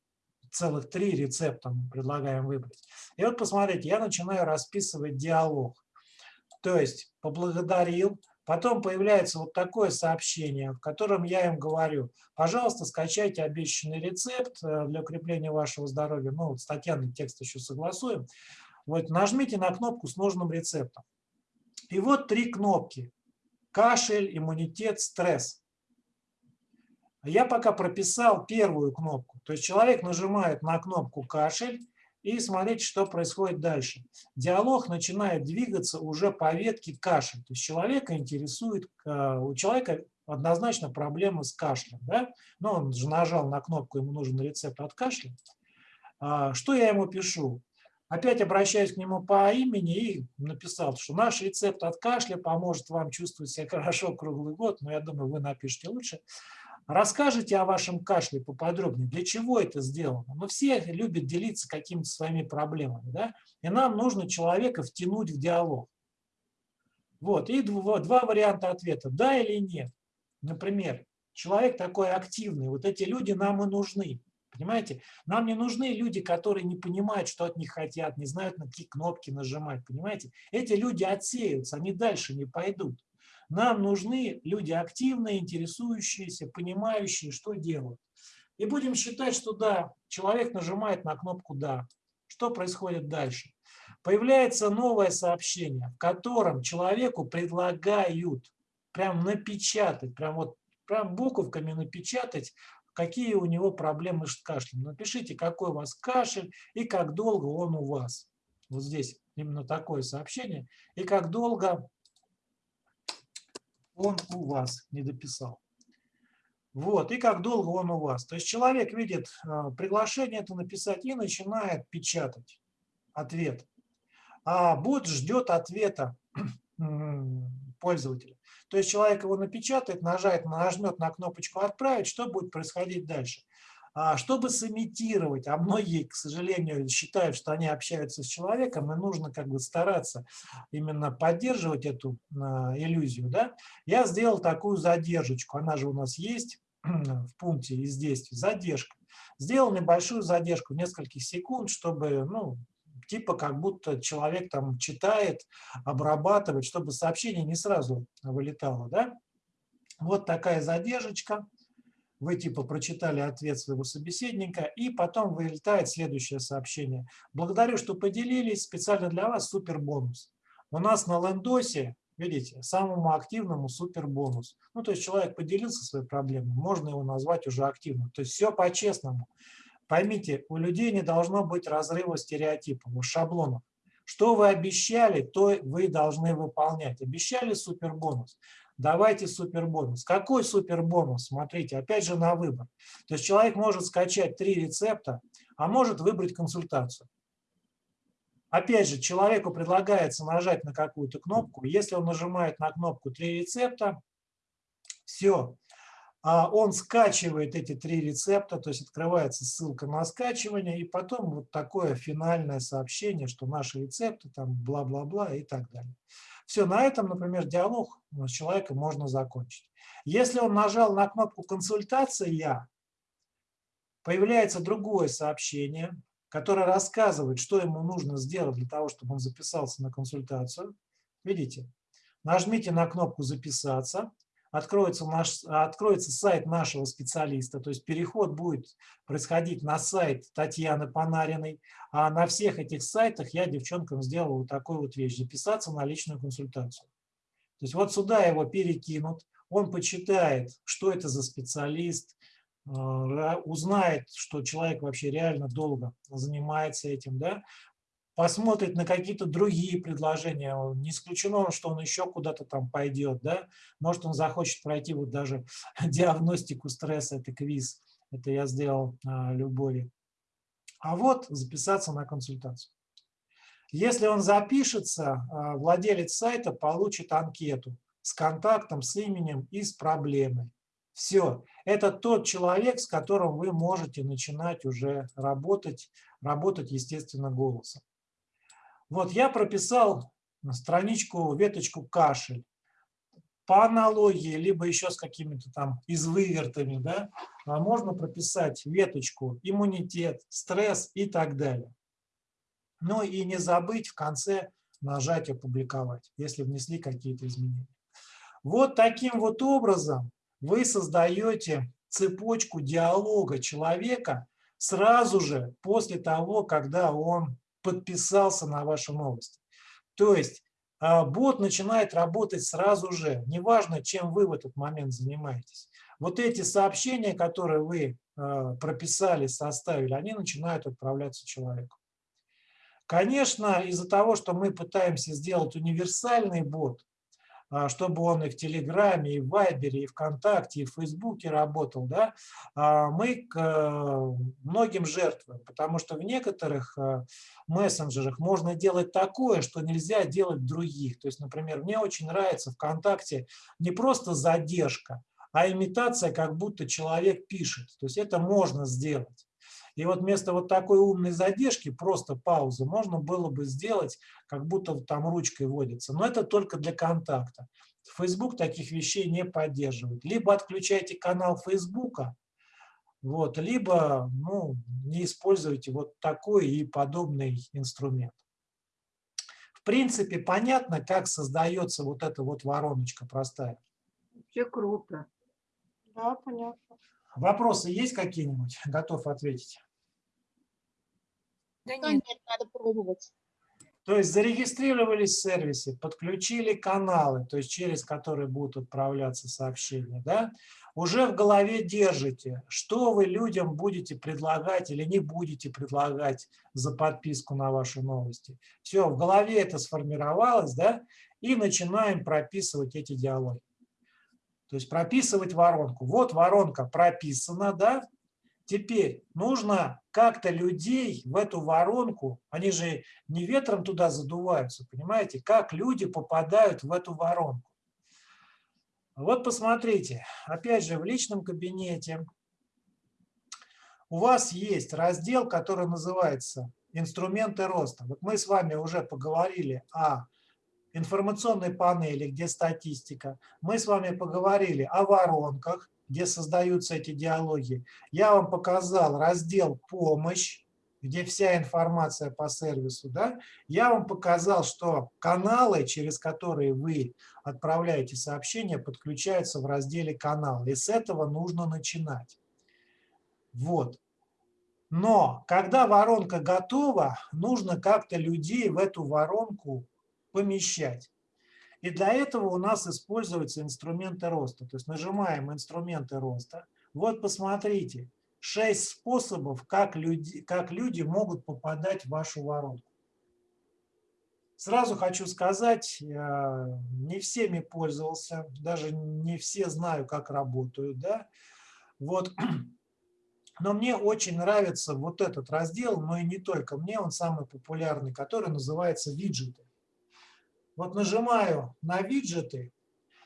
целых три рецепта мы предлагаем выбрать. И вот посмотрите, я начинаю расписывать диалог. То есть поблагодарил, потом появляется вот такое сообщение, в котором я им говорю, пожалуйста, скачайте обещанный рецепт э, для укрепления вашего здоровья. Ну, вот с Татьяной текст еще согласуем. Вот нажмите на кнопку с нужным рецептом. И вот три кнопки. Кашель, иммунитет, стресс. Я пока прописал первую кнопку. То есть человек нажимает на кнопку «Кашель» и смотрите, что происходит дальше. Диалог начинает двигаться уже по ветке кашель. То есть человека интересует, э, у человека однозначно проблемы с кашлем. Да? Но он же нажал на кнопку, ему нужен рецепт от кашля. А, что я ему пишу? Опять обращаюсь к нему по имени и написал, что наш рецепт от кашля поможет вам чувствовать себя хорошо круглый год, но я думаю, вы напишите лучше. Расскажите о вашем кашле поподробнее, для чего это сделано. Мы все любят делиться какими-то своими проблемами, да? и нам нужно человека втянуть в диалог. Вот, и два, два варианта ответа, да или нет. Например, человек такой активный, вот эти люди нам и нужны. Понимаете? Нам не нужны люди, которые не понимают, что от них хотят, не знают, на какие кнопки нажимать. Понимаете? Эти люди отсеются, они дальше не пойдут. Нам нужны люди активные, интересующиеся, понимающие, что делают. И будем считать, что да, человек нажимает на кнопку «Да». Что происходит дальше? Появляется новое сообщение, в котором человеку предлагают прям напечатать, прям вот прям буковками напечатать, какие у него проблемы с кашлем. Напишите, какой у вас кашель и как долго он у вас. Вот здесь именно такое сообщение. И как долго он у вас не дописал. Вот, и как долго он у вас. То есть человек видит а, приглашение это написать и начинает печатать ответ. А бот ждет ответа пользователя. То есть человек его напечатает, нажать, нажмет на кнопочку «Отправить», что будет происходить дальше. А, чтобы сымитировать, а многие, к сожалению, считают, что они общаются с человеком, и нужно как бы стараться именно поддерживать эту а, иллюзию, да, я сделал такую задержечку, она же у нас есть в пункте из действий, задержка. сделал небольшую задержку, нескольких секунд, чтобы, ну, типа как будто человек там читает, обрабатывает, чтобы сообщение не сразу вылетало, да. Вот такая задержка. Вы типа прочитали ответ своего собеседника, и потом вылетает следующее сообщение. Благодарю, что поделились. Специально для вас супер бонус. У нас на лендосе, видите, самому активному супер бонус. Ну, то есть человек поделился своей проблемой, можно его назвать уже активным. То есть все по-честному. Поймите, у людей не должно быть разрыва стереотипов, шаблонов. Что вы обещали, то вы должны выполнять. Обещали супербонус давайте супербонус. Какой супербонус? Смотрите, опять же на выбор. То есть человек может скачать три рецепта, а может выбрать консультацию. Опять же, человеку предлагается нажать на какую-то кнопку. Если он нажимает на кнопку «Три рецепта», все, он скачивает эти три рецепта, то есть открывается ссылка на скачивание, и потом вот такое финальное сообщение, что наши рецепты, там бла-бла-бла и так далее. Все, на этом, например, диалог с человеком можно закончить. Если он нажал на кнопку «Консультация», появляется другое сообщение, которое рассказывает, что ему нужно сделать для того, чтобы он записался на консультацию. Видите? Нажмите на кнопку «Записаться», откроется, наш, откроется сайт нашего специалиста, то есть переход будет происходить на сайт Татьяны Панариной, а на всех этих сайтах я девчонкам сделал вот такую вот вещь, записаться на личную консультацию. То есть вот сюда его перекинут, он почитает, что это за специалист, э, узнает, что человек вообще реально долго занимается этим, да, посмотрит на какие-то другие предложения. Не исключено, что он еще куда-то там пойдет. Да? Может, он захочет пройти вот даже диагностику стресса, это квиз. Это я сделал а, Любови. А вот записаться на консультацию. Если он запишется, а, владелец сайта получит анкету с контактом, с именем и с проблемой. Все. Это тот человек, с которым вы можете начинать уже работать, работать, естественно, голосом. Вот я прописал страничку, веточку кашель. По аналогии, либо еще с какими-то там извывертами, да, а можно прописать веточку иммунитет, стресс и так далее. Ну и не забыть в конце нажать «Опубликовать», если внесли какие-то изменения. Вот таким вот образом вы создаете цепочку диалога человека сразу же после того, когда он подписался на вашу новость. То есть а, бот начинает работать сразу же, неважно, чем вы в этот момент занимаетесь. Вот эти сообщения, которые вы а, прописали, составили, они начинают отправляться человеку. Конечно, из-за того, что мы пытаемся сделать универсальный бот, чтобы он и в Телеграме, и в Вайбере, и ВКонтакте, и в Фейсбуке работал, да, а, мы к э, многим жертвуем, потому что в некоторых э, мессенджерах можно делать такое, что нельзя делать в других. То есть, например, мне очень нравится ВКонтакте не просто задержка, а имитация, как будто человек пишет. То есть это можно сделать. И вот вместо вот такой умной задержки, просто паузы, можно было бы сделать, как будто там ручкой водится. Но это только для контакта. Facebook таких вещей не поддерживает. Либо отключайте канал Facebook, вот, либо ну, не используйте вот такой и подобный инструмент. В принципе, понятно, как создается вот эта вот вороночка простая. Вообще круто. Да, понятно. Вопросы есть какие-нибудь? Готов ответить. Да нет, нет, надо пробовать. То есть зарегистрировались в сервисе, подключили каналы, то есть через которые будут отправляться сообщения, да? уже в голове держите, что вы людям будете предлагать или не будете предлагать за подписку на ваши новости. Все, в голове это сформировалось, да? и начинаем прописывать эти диалоги. То есть прописывать воронку. Вот воронка прописана, да? Теперь нужно как-то людей в эту воронку, они же не ветром туда задуваются, понимаете, как люди попадают в эту воронку. Вот посмотрите, опять же, в личном кабинете у вас есть раздел, который называется «Инструменты роста». Вот мы с вами уже поговорили о информационной панели, где статистика. Мы с вами поговорили о воронках, где создаются эти диалоги. Я вам показал раздел «Помощь», где вся информация по сервису. Да? Я вам показал, что каналы, через которые вы отправляете сообщения, подключаются в разделе «Канал». И с этого нужно начинать. Вот. Но когда воронка готова, нужно как-то людей в эту воронку помещать. И для этого у нас используются инструменты роста. То есть нажимаем инструменты роста. Вот посмотрите, шесть способов, как люди, как люди могут попадать в вашу воронку. Сразу хочу сказать, не всеми пользовался, даже не все знаю, как работают. Да? Вот но мне очень нравится вот этот раздел, но и не только мне, он самый популярный, который называется виджеты. Вот нажимаю на виджеты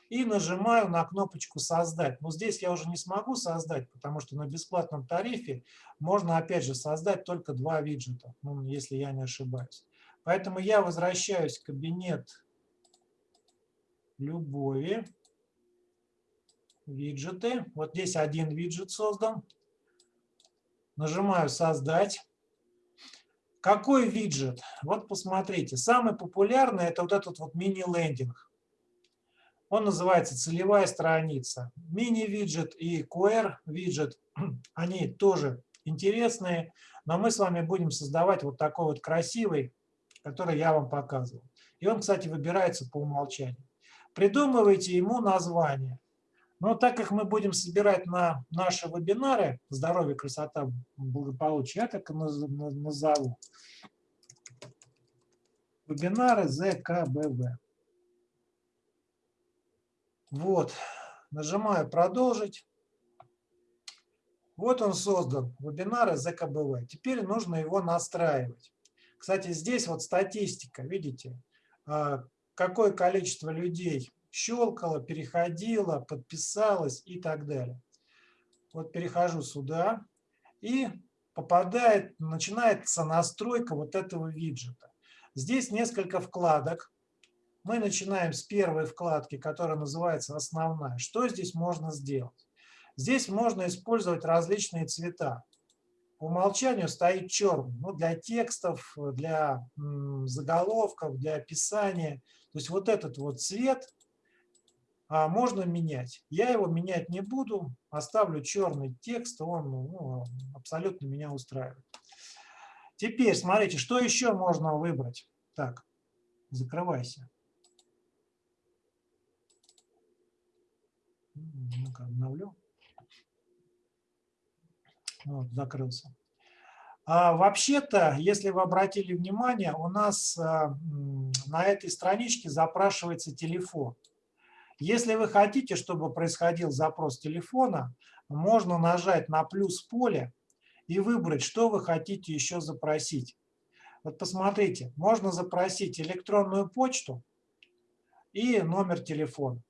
и нажимаю на кнопочку «Создать». Но здесь я уже не смогу создать, потому что на бесплатном тарифе можно опять же создать только два виджета, ну, если я не ошибаюсь. Поэтому я возвращаюсь в кабинет любови, виджеты. Вот здесь один виджет создан нажимаю «Создать». Какой виджет? Вот посмотрите. Самый популярный – это вот этот вот мини-лендинг. Он называется «Целевая страница». Мини-виджет и QR-виджет, они тоже интересные, но мы с вами будем создавать вот такой вот красивый, который я вам показывал. И он, кстати, выбирается по умолчанию. Придумывайте ему название. Но так как мы будем собирать на наши вебинары «Здоровье, красота, благополучие», я так и назову. Вебинары ЗКБВ. Вот, нажимаю «Продолжить». Вот он создан, вебинары ЗКБВ. Теперь нужно его настраивать. Кстати, здесь вот статистика, видите, а, какое количество людей щелкала, переходила, подписалась и так далее. Вот перехожу сюда и попадает, начинается настройка вот этого виджета. Здесь несколько вкладок. Мы начинаем с первой вкладки, которая называется «Основная». Что здесь можно сделать? Здесь можно использовать различные цвета. По умолчанию стоит черный. Ну, для текстов, для заголовков, для описания. То есть вот этот вот цвет можно менять. Я его менять не буду, оставлю черный текст, он ну, абсолютно меня устраивает. Теперь смотрите, что еще можно выбрать. Так, закрывайся. Ну-ка, обновлю. Вот, закрылся. А, Вообще-то, если вы обратили внимание, у нас а, на этой страничке запрашивается телефон. Если вы хотите, чтобы происходил запрос телефона, можно нажать на плюс поле и выбрать, что вы хотите еще запросить. Вот посмотрите, можно запросить электронную почту и номер телефона.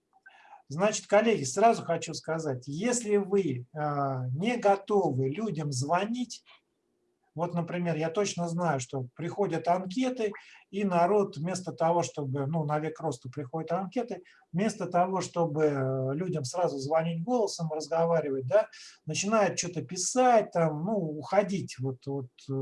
Значит, коллеги, сразу хочу сказать, если вы а, не готовы людям звонить, вот, например, я точно знаю, что приходят анкеты, и народ вместо того, чтобы, ну, на век роста приходят анкеты, вместо того, чтобы людям сразу звонить голосом, разговаривать, да, начинает что-то писать, там, ну, уходить, вот, вот э,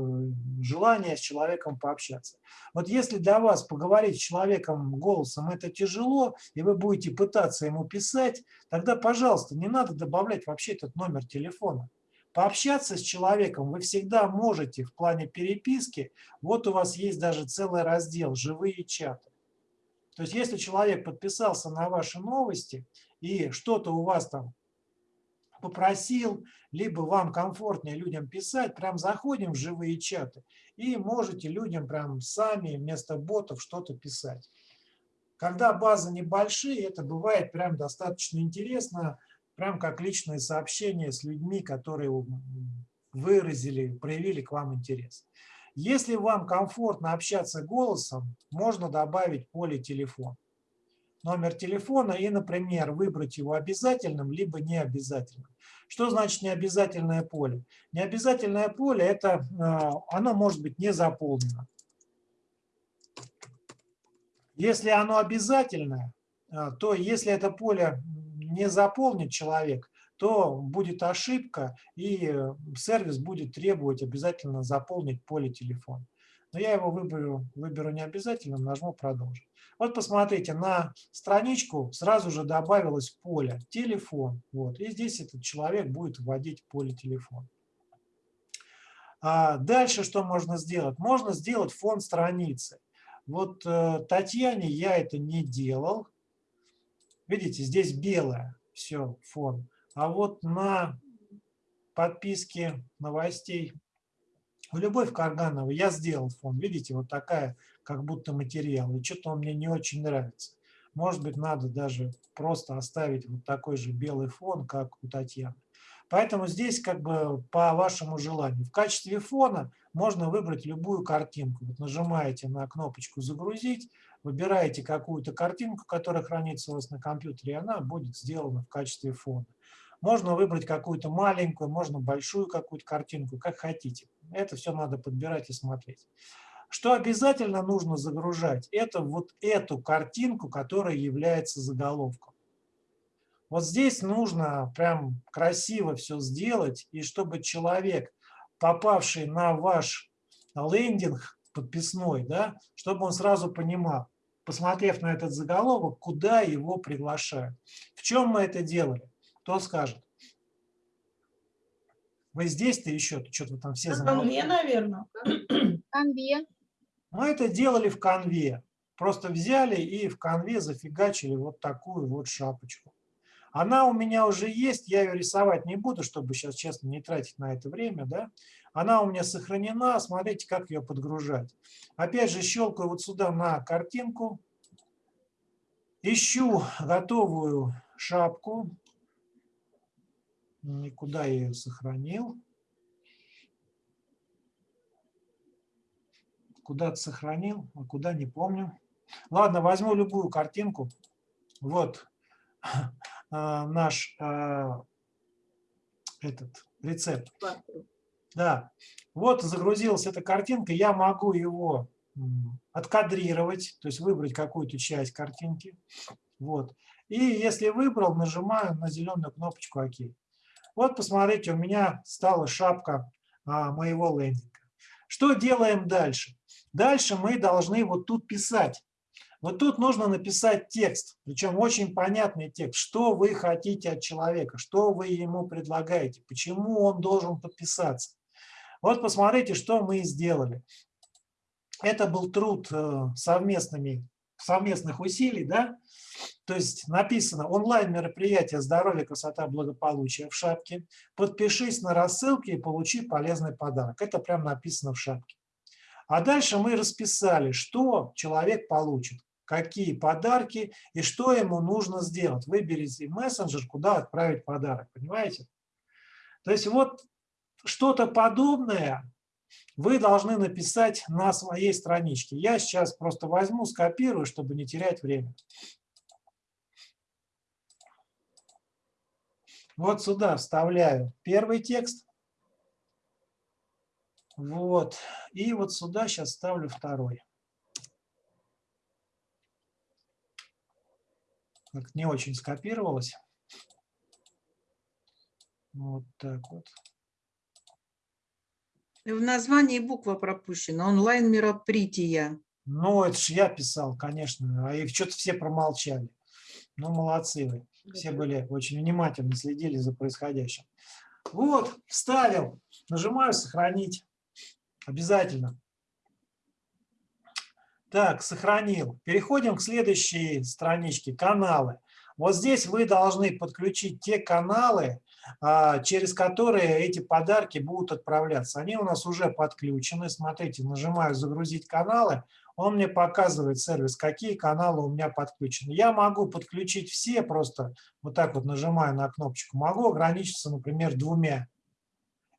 желание с человеком пообщаться. Вот если для вас поговорить с человеком голосом это тяжело, и вы будете пытаться ему писать, тогда, пожалуйста, не надо добавлять вообще этот номер телефона. Пообщаться с человеком вы всегда можете в плане переписки. Вот у вас есть даже целый раздел «Живые чаты». То есть если человек подписался на ваши новости и что-то у вас там попросил, либо вам комфортнее людям писать, прям заходим в живые чаты и можете людям прям сами вместо ботов что-то писать. Когда базы небольшие, это бывает прям достаточно интересно, прям как личные сообщения с людьми, которые выразили, проявили к вам интерес. Если вам комфортно общаться голосом, можно добавить поле телефон. Номер телефона и, например, выбрать его обязательным, либо необязательным. Что значит необязательное поле? Необязательное поле – это э, оно может быть не заполнено. Если оно обязательное, э, то если это поле не заполнит человек, то будет ошибка, и э, сервис будет требовать обязательно заполнить поле телефона. Но я его выберу, выберу не обязательно, нажму «Продолжить». Вот посмотрите, на страничку сразу же добавилось поле «Телефон». Вот, и здесь этот человек будет вводить поле телефона. А дальше что можно сделать? Можно сделать фон страницы. Вот э, Татьяне я это не делал. Видите, здесь белое все фон. А вот на подписке новостей у Любовь Карганова я сделал фон. Видите, вот такая, как будто материал. И что-то он мне не очень нравится. Может быть, надо даже просто оставить вот такой же белый фон, как у Татьяны. Поэтому здесь как бы по вашему желанию. В качестве фона можно выбрать любую картинку. Вот нажимаете на кнопочку «Загрузить», выбираете какую-то картинку, которая хранится у вас на компьютере, и она будет сделана в качестве фона. Можно выбрать какую-то маленькую, можно большую какую-то картинку, как хотите. Это все надо подбирать и смотреть. Что обязательно нужно загружать, это вот эту картинку, которая является заголовком. Вот здесь нужно прям красиво все сделать, и чтобы человек, попавший на ваш лендинг подписной, да, чтобы он сразу понимал, посмотрев на этот заголовок, куда его приглашают. В чем мы это делали? Кто скажет? Вы здесь-то еще? Что-то вы там все Мне, наверное. Конве. Мы это делали в конве. Просто взяли и в конве зафигачили вот такую вот шапочку. Она у меня уже есть, я ее рисовать не буду, чтобы сейчас, честно, не тратить на это время. Да? Она у меня сохранена, смотрите, как ее подгружать. Опять же, щелкаю вот сюда на картинку, ищу готовую шапку, никуда я ее сохранил. Куда-то сохранил, а куда не помню. Ладно, возьму любую картинку. Вот наш а, этот рецепт. Да, вот загрузилась эта картинка, я могу его откадрировать, то есть выбрать какую-то часть картинки. Вот. И если выбрал, нажимаю на зеленую кнопочку ОК. Вот посмотрите, у меня стала шапка а, моего лендинга. Что делаем дальше? Дальше мы должны вот тут писать. Вот тут нужно написать текст, причем очень понятный текст, что вы хотите от человека, что вы ему предлагаете, почему он должен подписаться. Вот посмотрите, что мы сделали. Это был труд э, совместными, совместных усилий, да? То есть написано онлайн-мероприятие «Здоровье, красота, благополучие» в шапке. Подпишись на рассылки и получи полезный подарок. Это прям написано в шапке. А дальше мы расписали, что человек получит какие подарки и что ему нужно сделать. Выберите мессенджер, куда отправить подарок, понимаете? То есть вот что-то подобное вы должны написать на своей страничке. Я сейчас просто возьму, скопирую, чтобы не терять время. Вот сюда вставляю первый текст. Вот. И вот сюда сейчас ставлю второй. Как не очень скопировалось. Вот так вот. В названии буква пропущена. Онлайн мероприятия. Ну, это же я писал, конечно. А их что-то все промолчали. Ну, молодцы вы. Все были очень внимательно, следили за происходящим. Вот, вставил. Нажимаю «Сохранить». Обязательно. Так, сохранил. Переходим к следующей страничке, каналы. Вот здесь вы должны подключить те каналы, а, через которые эти подарки будут отправляться. Они у нас уже подключены. Смотрите, нажимаю «Загрузить каналы». Он мне показывает сервис, какие каналы у меня подключены. Я могу подключить все, просто вот так вот нажимаю на кнопочку. Могу ограничиться, например, двумя.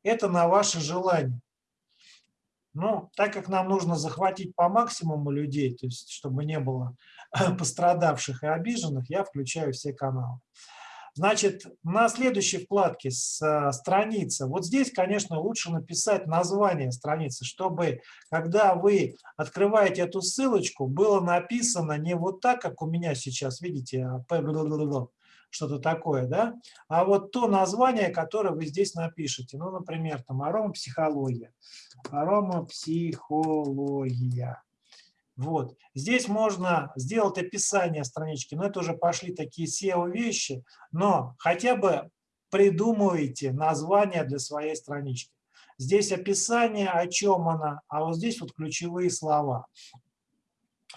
Это на ваше желание. Ну, так как нам нужно захватить по максимуму людей, то есть чтобы не было пострадавших и обиженных, я включаю все каналы. Значит, на следующей вкладке э, страница, вот здесь, конечно, лучше написать название страницы, чтобы, когда вы открываете эту ссылочку, было написано не вот так, как у меня сейчас, видите, а что-то такое, да, а вот то название, которое вы здесь напишете, ну, например, там аромапсихология, аромапсихология. Вот. Здесь можно сделать описание странички, но это уже пошли такие SEO-вещи, но хотя бы придумывайте название для своей странички. Здесь описание, о чем она, а вот здесь вот ключевые слова.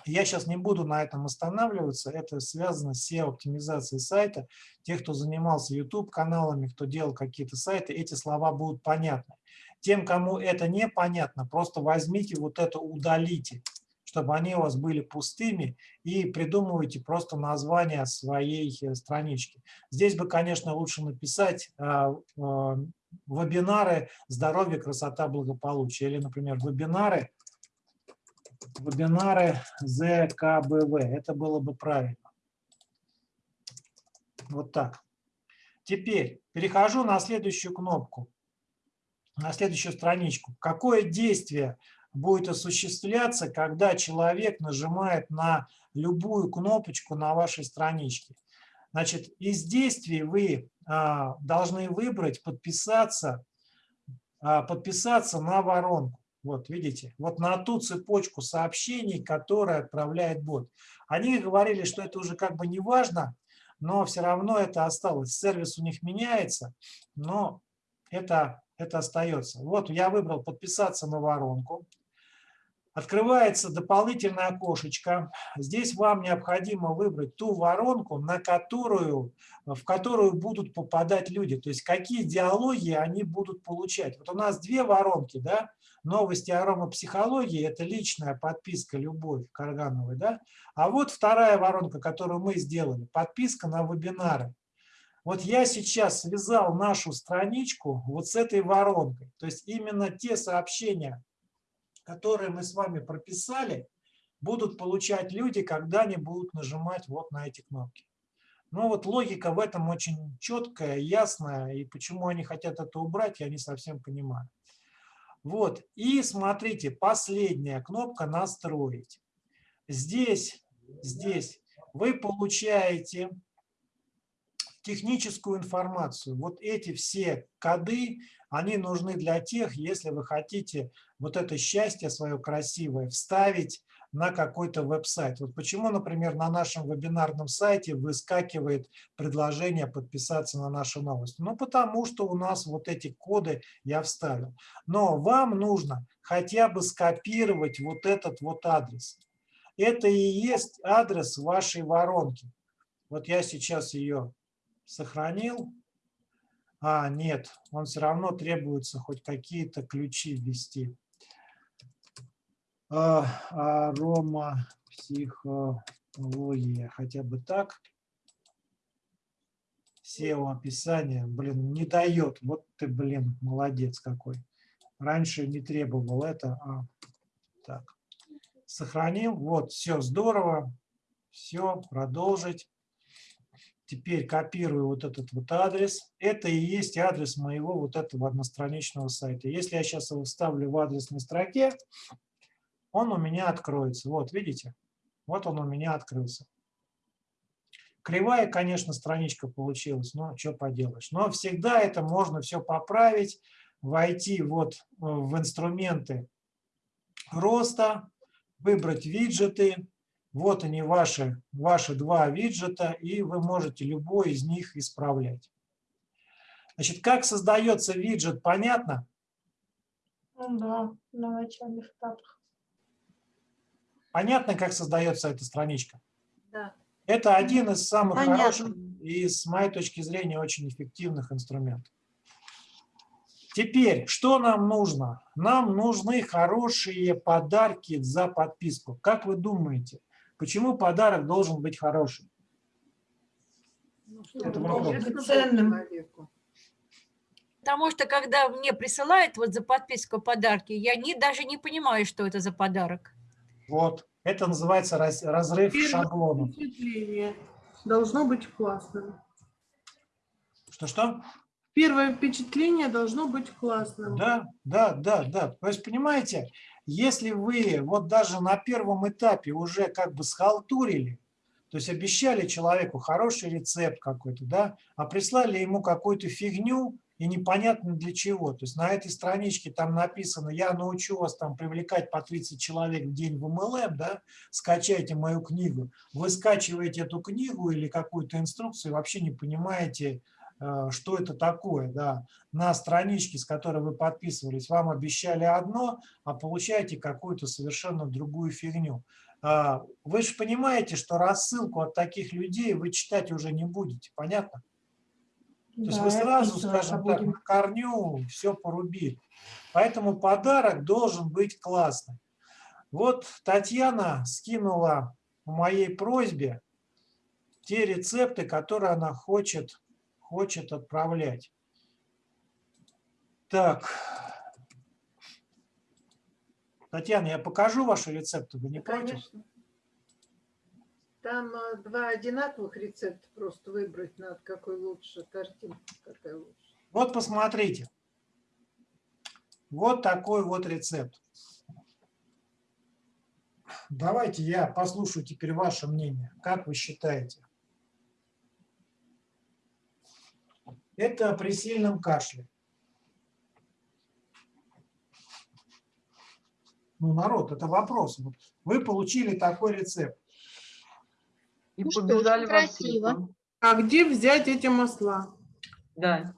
Я сейчас не буду на этом останавливаться, это связано с SEO-оптимизацией сайта. Те, кто занимался YouTube-каналами, кто делал какие-то сайты, эти слова будут понятны. Тем, кому это не понятно, просто возьмите вот это, удалите, чтобы они у вас были пустыми, и придумывайте просто название своей э, странички. Здесь бы, конечно, лучше написать а, а, вебинары «Здоровье, красота, благополучие» или, например, вебинары вебинары ЗКБВ. Это было бы правильно. Вот так. Теперь перехожу на следующую кнопку, на следующую страничку. Какое действие будет осуществляться, когда человек нажимает на любую кнопочку на вашей страничке? Значит, из действий вы а, должны выбрать подписаться, а, подписаться на воронку. Вот, видите, вот на ту цепочку сообщений, которые отправляет бот. Они говорили, что это уже как бы не важно, но все равно это осталось. Сервис у них меняется, но это, это остается. Вот я выбрал подписаться на воронку. Открывается дополнительное окошечко. Здесь вам необходимо выбрать ту воронку, на которую, в которую будут попадать люди. То есть какие диалоги они будут получать. Вот у нас две воронки, да, новости аромапсихологии – это личная подписка «Любовь» Каргановой, да? А вот вторая воронка, которую мы сделали, подписка на вебинары. Вот я сейчас связал нашу страничку вот с этой воронкой. То есть именно те сообщения, которые мы с вами прописали, будут получать люди, когда они будут нажимать вот на эти кнопки. Ну вот логика в этом очень четкая, ясная, и почему они хотят это убрать, я не совсем понимаю. Вот, и смотрите, последняя кнопка «Настроить». Здесь, здесь вы получаете техническую информацию. Вот эти все коды, они нужны для тех, если вы хотите вот это счастье свое красивое вставить на какой-то веб-сайт. Вот почему, например, на нашем вебинарном сайте выскакивает предложение подписаться на наши новости. Ну, потому что у нас вот эти коды я вставил. Но вам нужно хотя бы скопировать вот этот вот адрес. Это и есть адрес вашей воронки. Вот я сейчас ее сохранил. А, нет, он все равно требуется хоть какие-то ключи ввести. А, арома, психология, хотя бы так. SEO описание, блин, не дает. Вот ты, блин, молодец какой. Раньше не требовал это. А, так, сохранил. Вот, все здорово. Все, продолжить. Теперь копирую вот этот вот адрес. Это и есть адрес моего вот этого одностраничного сайта. Если я сейчас его вставлю в адресной строке, он у меня откроется. Вот, видите? Вот он у меня открылся. Кривая, конечно, страничка получилась, но что поделаешь. Но всегда это можно все поправить, войти вот э, в инструменты роста, выбрать виджеты. Вот они ваши, ваши два виджета, и вы можете любой из них исправлять. Значит, как создается виджет, понятно? Ну да, на начальных этапах. Понятно, как создается эта страничка? Да. Это один из самых Понятно. хороших и, с моей точки зрения, очень эффективных инструментов. Теперь, что нам нужно? Нам нужны хорошие подарки за подписку. Как вы думаете, почему подарок должен быть хороший? Это вопрос. Интересно было Ценным. Потому что когда мне присылают вот за подписку подарки, я не, даже не понимаю, что это за подарок. Вот. Это называется раз- разрыв шаблонов. впечатление должно быть классным. Что-что? Первое впечатление должно быть классным. Да, да, да, да. То есть, понимаете, если вы вот даже на первом этапе уже как бы схалтурили, То есть обещали человеку хороший рецепт какой-то, да, а прислали ему какую-то фигню и непонятно для чего. То есть на этой страничке там написано, я научу вас там привлекать по 30 человек в день в MLM, да, скачайте мою книгу. Вы скачиваете эту книгу или какую-то инструкцию вообще не понимаете, э, что это такое, да. На страничке, с которой вы подписывались, вам обещали одно, а получаете какую-то совершенно другую фигню. А, Вы же понимаете, что рассылку от таких людей вы читать уже не будете, понятно? То есть Да, вы и сразу, скажем так, на корню все порубили. Поэтому подарок должен быть классный. Вот Татьяна скинула по моей просьбе те рецепты, которые она хочет, хочет отправлять. Так. Татьяна, я покажу ваши рецепты, вы не против? Там э, два одинаковых рецепта, просто выбрать надо, какой лучше, картинка какая лучше. Вот посмотрите. Вот такой вот рецепт. Давайте я послушаю теперь ваше мнение. Как вы считаете? Это при сильном кашле. Ну, народ, это вопрос. Вы получили такой рецепт. И Ну что, побежали в красиво. А где взять эти масла? Да.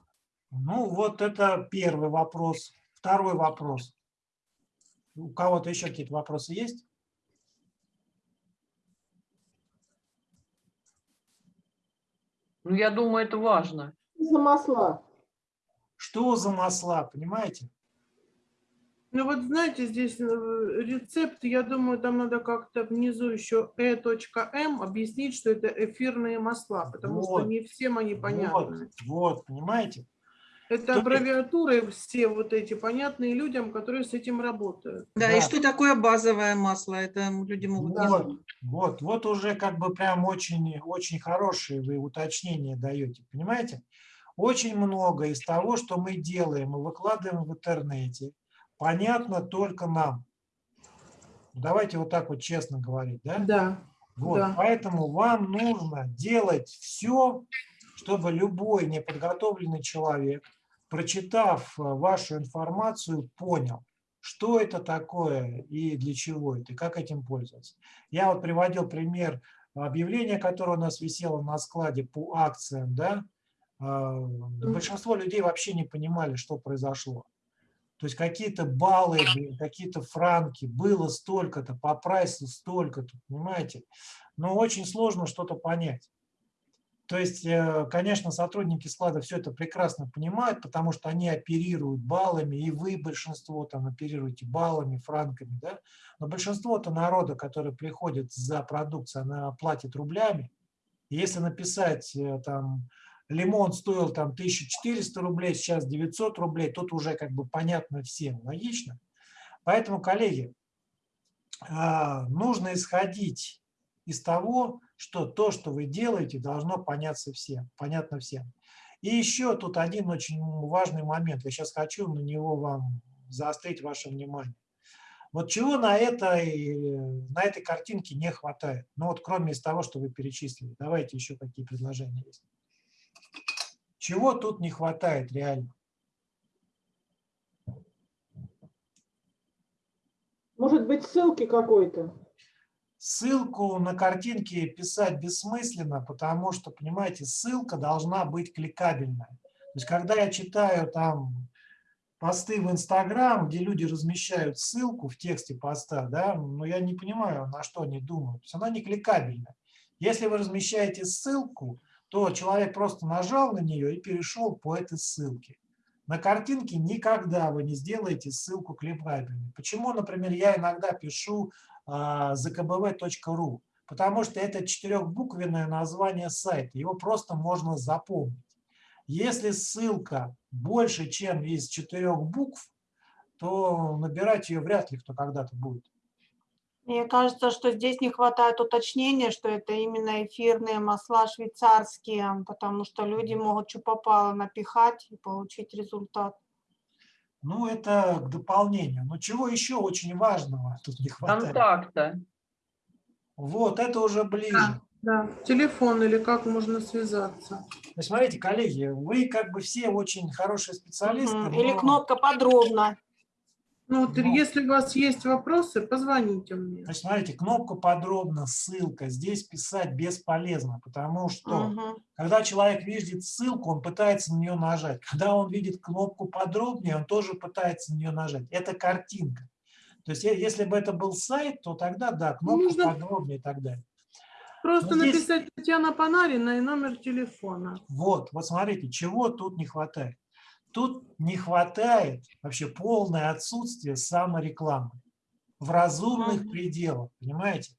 Ну, вот это первый вопрос. Второй вопрос. У кого-то еще какие-то вопросы есть? Ну, я думаю, это важно. За масла. Что за масла, понимаете? Ну вот знаете, здесь э, рецепт, я думаю, там надо как-то внизу еще e.m объяснить, что это эфирные масла, потому Вот. что не всем они понятны. Вот, вот, понимаете? Это То аббревиатуры все вот эти понятные людям, которые с этим работают. Да, Да. и что такое базовое масло? Это люди могут не Вот, знать. вот, вот уже как бы прям очень, очень хорошие вы уточнения даете, понимаете? Очень много из того, что мы делаем и выкладываем в интернете, понятно только нам. Давайте вот так вот честно говорить, да? Да. Вот, Да. поэтому вам нужно делать все, чтобы любой неподготовленный человек, прочитав э, вашу информацию, понял, что это такое и для чего это, и как этим пользоваться. Я вот приводил пример объявления, которое у нас висело на складе по акциям, да, А, большинство людей вообще не понимали, что произошло. То есть какие-то баллы, какие-то франки, было столько-то, по прайсу столько-то, понимаете? Но очень сложно что-то понять. То есть, э, конечно, сотрудники склада все это прекрасно понимают, потому что они оперируют баллами, и вы, большинство, там оперируете баллами, франками, да? Но большинство-то народа, который приходит за продукцией, она платит рублями. И если написать э, там лимон стоил там 1400 рублей, сейчас 900 рублей, тут уже как бы понятно всем, логично. Поэтому, коллеги, а, нужно исходить из того, что то, что вы делаете, должно поняться всем, понятно всем. И еще тут один очень важный момент. Я сейчас хочу на него вам заострить ваше внимание. Вот чего на этой, на этой картинке не хватает? Ну вот кроме из того, что вы перечислили. Давайте еще какие предложения есть. Чего тут не хватает реально? Может быть, ссылки какой-то? Ссылку на картинке писать бессмысленно, потому что, понимаете, ссылка должна быть кликабельная. То есть, когда я читаю там посты в Инстаграм, где люди размещают ссылку в тексте поста, да, но я не понимаю, на что они думают. То есть она не кликабельная. Если вы размещаете ссылку, то человек просто нажал на нее и перешел по этой ссылке. На картинке никогда вы не сделаете ссылку кликабельной. Почему, например, я иногда пишу zkbv.ru, потому что это четырехбуквенное название сайта, его просто можно запомнить. Если ссылка больше, чем из четырех букв, то набирать ее вряд ли кто когда-то будет. Мне кажется, что здесь не хватает уточнения, что это именно эфирные масла швейцарские, потому что люди могут что попало напихать и получить результат. Ну, это к дополнению. Но чего еще очень важного тут не хватает? Контакта. Вот, это уже ближе. Да, телефон или как можно связаться. Есть, смотрите, коллеги, вы как бы все очень хорошие специалисты. Или но- кнопка подробно. Ну, вот, Ну. если у вас есть вопросы, позвоните мне. Значит, смотрите, кнопку подробно, ссылка, здесь писать бесполезно, потому что Мгм. когда человек видит ссылку, он пытается на нее нажать. Когда он видит кнопку подробнее, он тоже пытается на нее нажать. Это картинка. То есть е- если бы это был сайт, то тогда да, кнопка нужно- подробнее и так далее. Просто Ну, здесь- написать Татьяна Панарина и номер телефона. Вот, вот смотрите, чего тут не хватает. Тут не хватает вообще полное отсутствие саморекламы в разумных пределах, понимаете?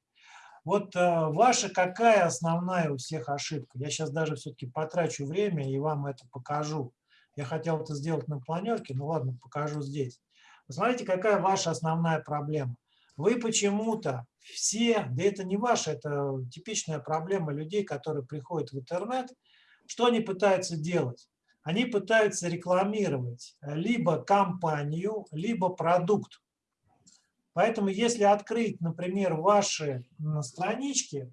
Вот э, ваша какая основная у всех ошибка? Я сейчас даже все-таки потрачу время и вам это покажу. Я хотел это сделать на планерке, ну ладно, покажу здесь. Посмотрите, какая ваша основная проблема. Вы почему-то все, да это не ваша, это типичная проблема людей, которые приходят в интернет, что они пытаются делать? Они пытаются рекламировать либо компанию, либо продукт. Поэтому если открыть, например, ваши странички,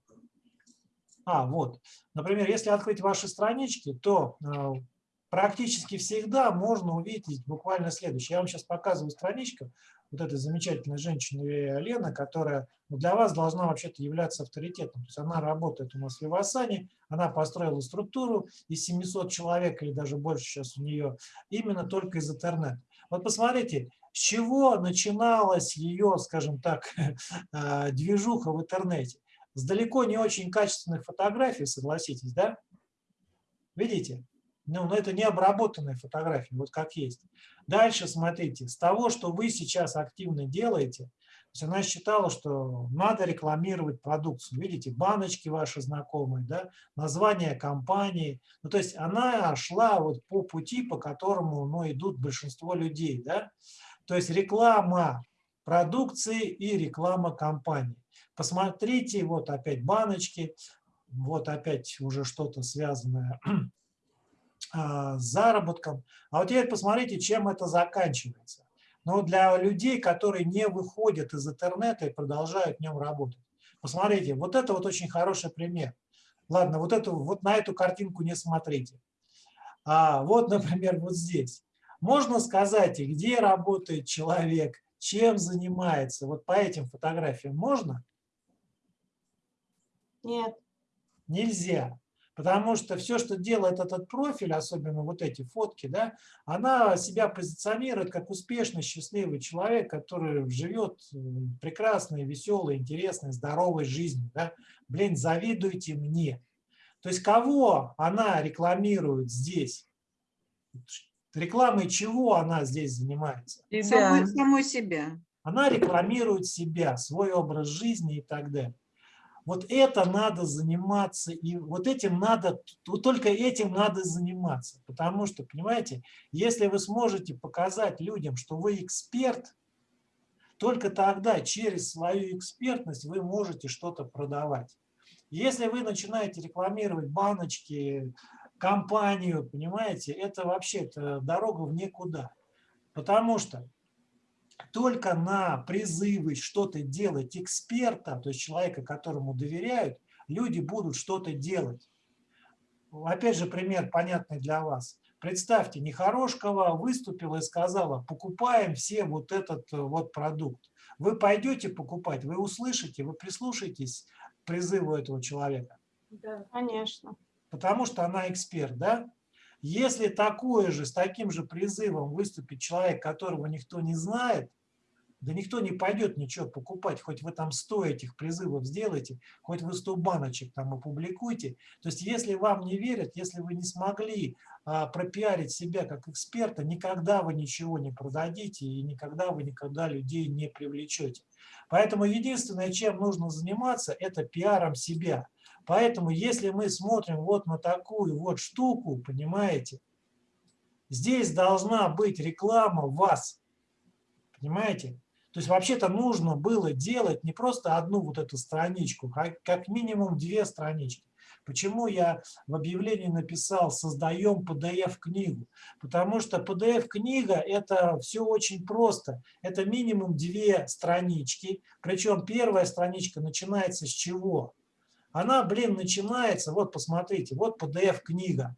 а, вот, например, если открыть ваши странички, то э, практически всегда можно увидеть буквально следующее. Я вам сейчас показываю страничку вот этой замечательной женщины Лена, которая ну, для вас должна вообще-то являться авторитетом. То есть она работает у нас в Вивасане, она построила структуру из 700 человек или даже больше сейчас у нее именно только из интернета. Вот посмотрите, с чего начиналась ее, скажем так, э, движуха в интернете. С далеко не очень качественных фотографий, согласитесь, да? Видите? Ну, но это не обработанные фотографии, вот как есть. Дальше смотрите, с того, что вы сейчас активно делаете, то есть она считала, что надо рекламировать продукцию. Видите, баночки ваши знакомые, да, название компании. Ну, то есть она шла вот по пути, по которому ну, идут большинство людей. Да? То есть реклама продукции и реклама компании. Посмотрите, вот опять баночки, вот опять уже что-то связанное заработком. А вот теперь посмотрите, чем это заканчивается. Но для людей, которые не выходят из интернета и продолжают в нем работать. Посмотрите, вот это вот очень хороший пример. Ладно, вот, эту, вот на эту картинку не смотрите. А вот, например, вот здесь. Можно сказать, где работает человек, чем занимается. Вот по этим фотографиям можно? Нет. Нельзя. Потому что все, что делает этот профиль, особенно вот эти фотки, да, она себя позиционирует как успешный, счастливый человек, который живет прекрасной, веселой, интересной, здоровой жизнью. Да. Блин, завидуйте мне. То есть кого она рекламирует здесь? Рекламой чего она здесь занимается? Самой, самой себя. Она рекламирует себя, свой образ жизни и так далее. Вот это надо заниматься, и вот этим надо, только этим надо заниматься. Потому что, понимаете, если вы сможете показать людям, что вы эксперт, только тогда через свою экспертность вы можете что-то продавать. Если вы начинаете рекламировать баночки, компанию, понимаете, это вообще -то дорога в никуда. Потому что только на призывы что-то делать эксперта, то есть человека, которому доверяют, люди будут что-то делать. Опять же, пример понятный для вас. Представьте, Нехорошкова выступила и сказала, покупаем все вот этот вот продукт. Вы пойдете покупать, вы услышите, вы прислушаетесь к призыву этого человека. Да. Конечно. Потому что она эксперт, да? Если такое же, с таким же призывом выступит человек, которого никто не знает, да никто не пойдет ничего покупать, хоть вы там 100 этих призывов сделаете, хоть вы 100 баночек там опубликуйте. То есть если вам не верят, если вы не смогли а, пропиарить себя как эксперта, никогда вы ничего не продадите и никогда вы никогда людей не привлечете. Поэтому единственное, чем нужно заниматься, это пиаром себя. Поэтому если мы смотрим вот на такую вот штуку, понимаете, здесь должна быть реклама вас, понимаете? То есть вообще-то нужно было делать не просто одну вот эту страничку, а как минимум две странички. Почему я в объявлении написал «создаем PDF-книгу»? Потому что PDF-книга – это все очень просто. Это минимум две странички. Причем первая страничка начинается с чего? Она, блин, начинается, вот посмотрите, вот PDF-книга.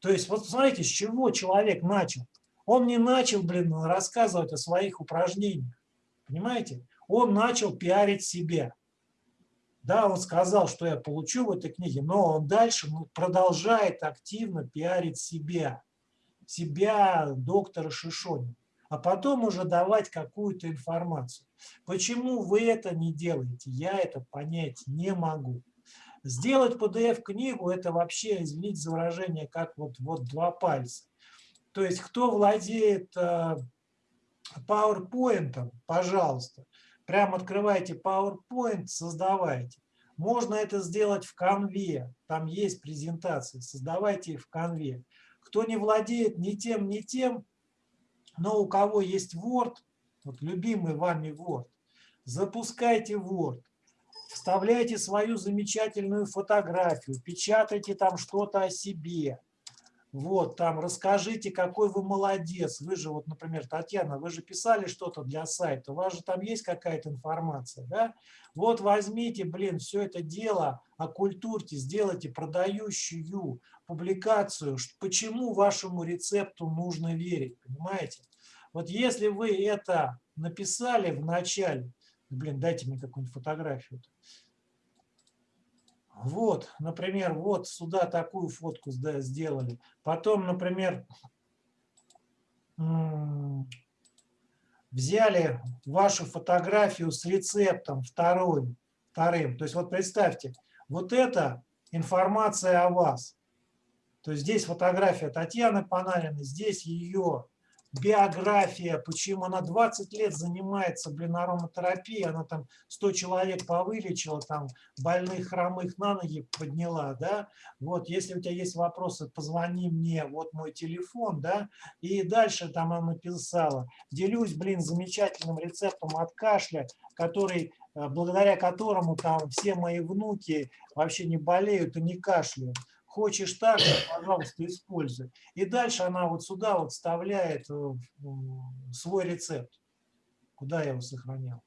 То есть вот посмотрите, с чего человек начал. Он не начал, блин, рассказывать о своих упражнениях. Понимаете? Он начал пиарить себя. Да, он сказал, что я получу в этой книге, но он дальше ну, продолжает активно пиарить себя. Себя доктора Шишонина. А потом уже давать какую-то информацию. Почему вы это не делаете? Я это понять не могу. Сделать PDF-книгу – это вообще, извините за выражение, как вот, вот два пальца. То есть кто владеет э, PowerPoint, пожалуйста, прямо открывайте PowerPoint, создавайте. Можно это сделать в конве, там есть презентации, создавайте их в конве. Кто не владеет ни тем, ни тем, но у кого есть Word, вот любимый вами Word, запускайте Word, вставляйте свою замечательную фотографию, печатайте там что-то о себе, вот, там, расскажите, какой вы молодец. Вы же, вот, например, Татьяна, вы же писали что-то для сайта, у вас же там есть какая-то информация, да? Вот возьмите, блин, все это дело, оккультурьте, сделайте продающую публикацию, почему вашему рецепту нужно верить, понимаете? Вот если вы это написали в начале, блин, дайте мне какую-нибудь фотографию. -то. Вот, например, вот сюда такую фотку сделали. Потом, например, взяли вашу фотографию с рецептом вторым, вторым. То есть вот представьте, вот это информация о вас. То есть здесь фотография Татьяны Панариной, здесь ее биография, почему она 20 лет занимается, блин, ароматерапией, она там 100 человек повылечила, там больных, хромых на ноги подняла, да, вот, если у тебя есть вопросы, позвони мне, вот мой телефон, да, и дальше там она написала, делюсь, блин, замечательным рецептом от кашля, который э, благодаря которому там все мои внуки вообще не болеют и не кашляют. Хочешь так, пожалуйста, используй. И дальше она вот сюда вот вставляет э, свой рецепт. Куда я его сохранял?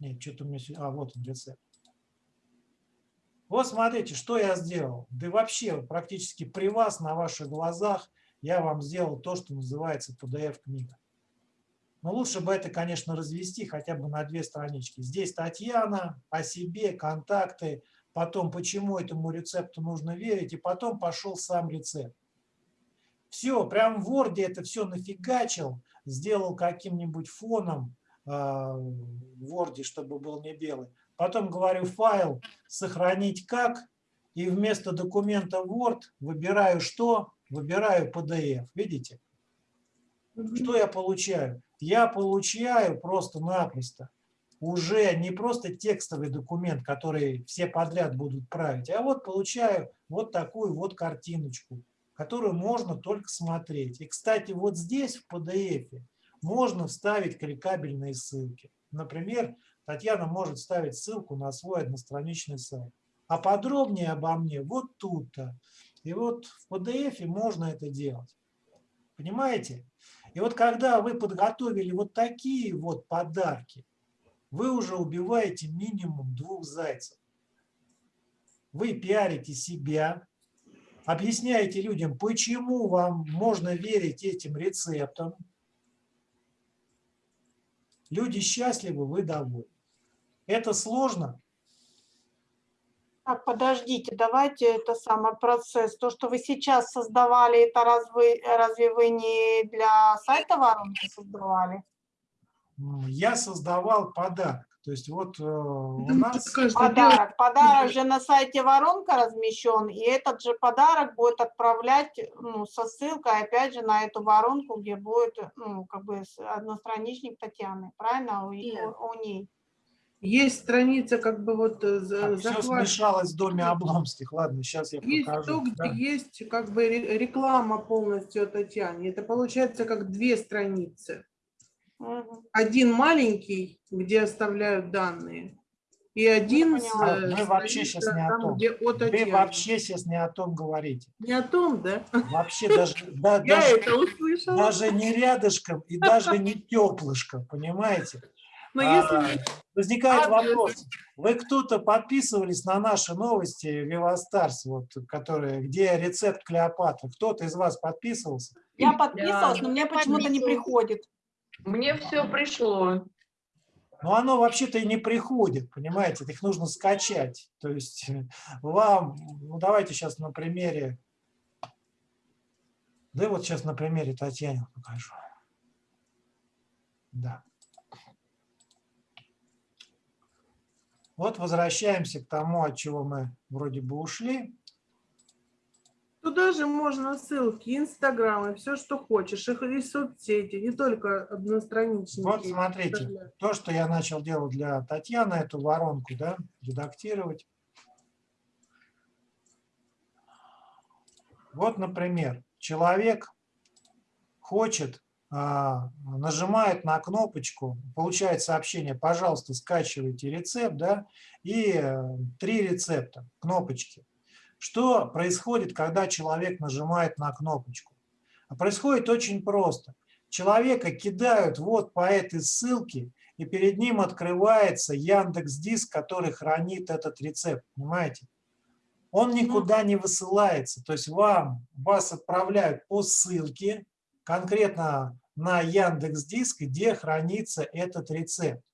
Нет, что-то у меня... А, вот он, рецепт. Вот смотрите, что я сделал. Да вообще практически при вас, на ваших глазах, я вам сделал то, что называется PDF-книга. Но лучше бы это, конечно, развести хотя бы на две странички. Здесь Татьяна, о себе, контакты, потом почему этому рецепту нужно верить, и потом пошел сам рецепт. Все, прям в Word это все нафигачил, сделал каким-нибудь фоном э, в Word, чтобы был не белый. Потом говорю файл сохранить как, и вместо документа Word выбираю что? Выбираю PDF. Видите? Что я получаю? Я получаю просто-напросто уже не просто текстовый документ, который все подряд будут править, а вот получаю вот такую вот картиночку, которую можно только смотреть. И, кстати, вот здесь в PDF можно вставить кликабельные ссылки. Например, Татьяна может ставить ссылку на свой одностраничный сайт. А подробнее обо мне вот тут-то. И вот в PDF можно это делать. Понимаете? И вот когда вы подготовили вот такие вот подарки, вы уже убиваете минимум двух зайцев. Вы пиарите себя, объясняете людям, почему вам можно верить этим рецептам. Люди счастливы, вы довольны. Это сложно? Так, подождите, давайте это самый процесс. То, что вы сейчас создавали, это разве, разве вы не для сайта воронки создавали? Я создавал подарок. То есть вот э, у Да, нас... Подарок. Подарок же на сайте воронка размещен, и этот же подарок будет отправлять ну, со ссылкой опять же на эту воронку, где будет ну, как бы одностраничник Татьяны, правильно, у, у- у ней. Есть страница как бы вот э, за- все захват. смешалось в доме Обломских. Ладно, сейчас я Есть покажу. то, где Да. есть как бы ре- реклама полностью Татьяне. Это получается как две страницы. Мгм. Один маленький, где оставляют данные, и один с, поняла. э, Мы вообще щас не о там, том. где о Вы вообще сейчас не о том говорите. Не о том, да? Вообще даже, да, Я даже, это услышала. даже не рядышком и даже не теплышком, понимаете? Но А, если Возникает Адрес. вопрос. Вы кто-то подписывались на наши новости Вивастарс, вот, которые, где рецепт Клеопатры? Кто-то из вас подписывался? Я подписывалась, но мне почему-то не приходит. Мне все пришло. Но оно вообще-то и не приходит, понимаете, их нужно скачать. То есть э, вам, ну давайте сейчас на примере, да вот сейчас на примере Татьяне покажу. Да. Вот возвращаемся к тому, от чего мы вроде бы ушли. Туда же можно ссылки, инстаграмы, все, что хочешь, их и соцсети, не только одностраничники. Вот смотрите, то, что я начал делать для Татьяны, эту воронку, да, редактировать. Вот, например, человек хочет, а, нажимает на кнопочку, получает сообщение, пожалуйста, скачивайте рецепт, да, и э, три рецепта, кнопочки. Что происходит, когда человек нажимает на кнопочку? А Происходит очень просто. Человека кидают вот по этой ссылке, и перед ним открывается Яндекс Диск, который хранит этот рецепт, понимаете? Он никуда не высылается, то есть вам, вас отправляют по ссылке, конкретно на Яндекс Диск, где хранится этот рецепт.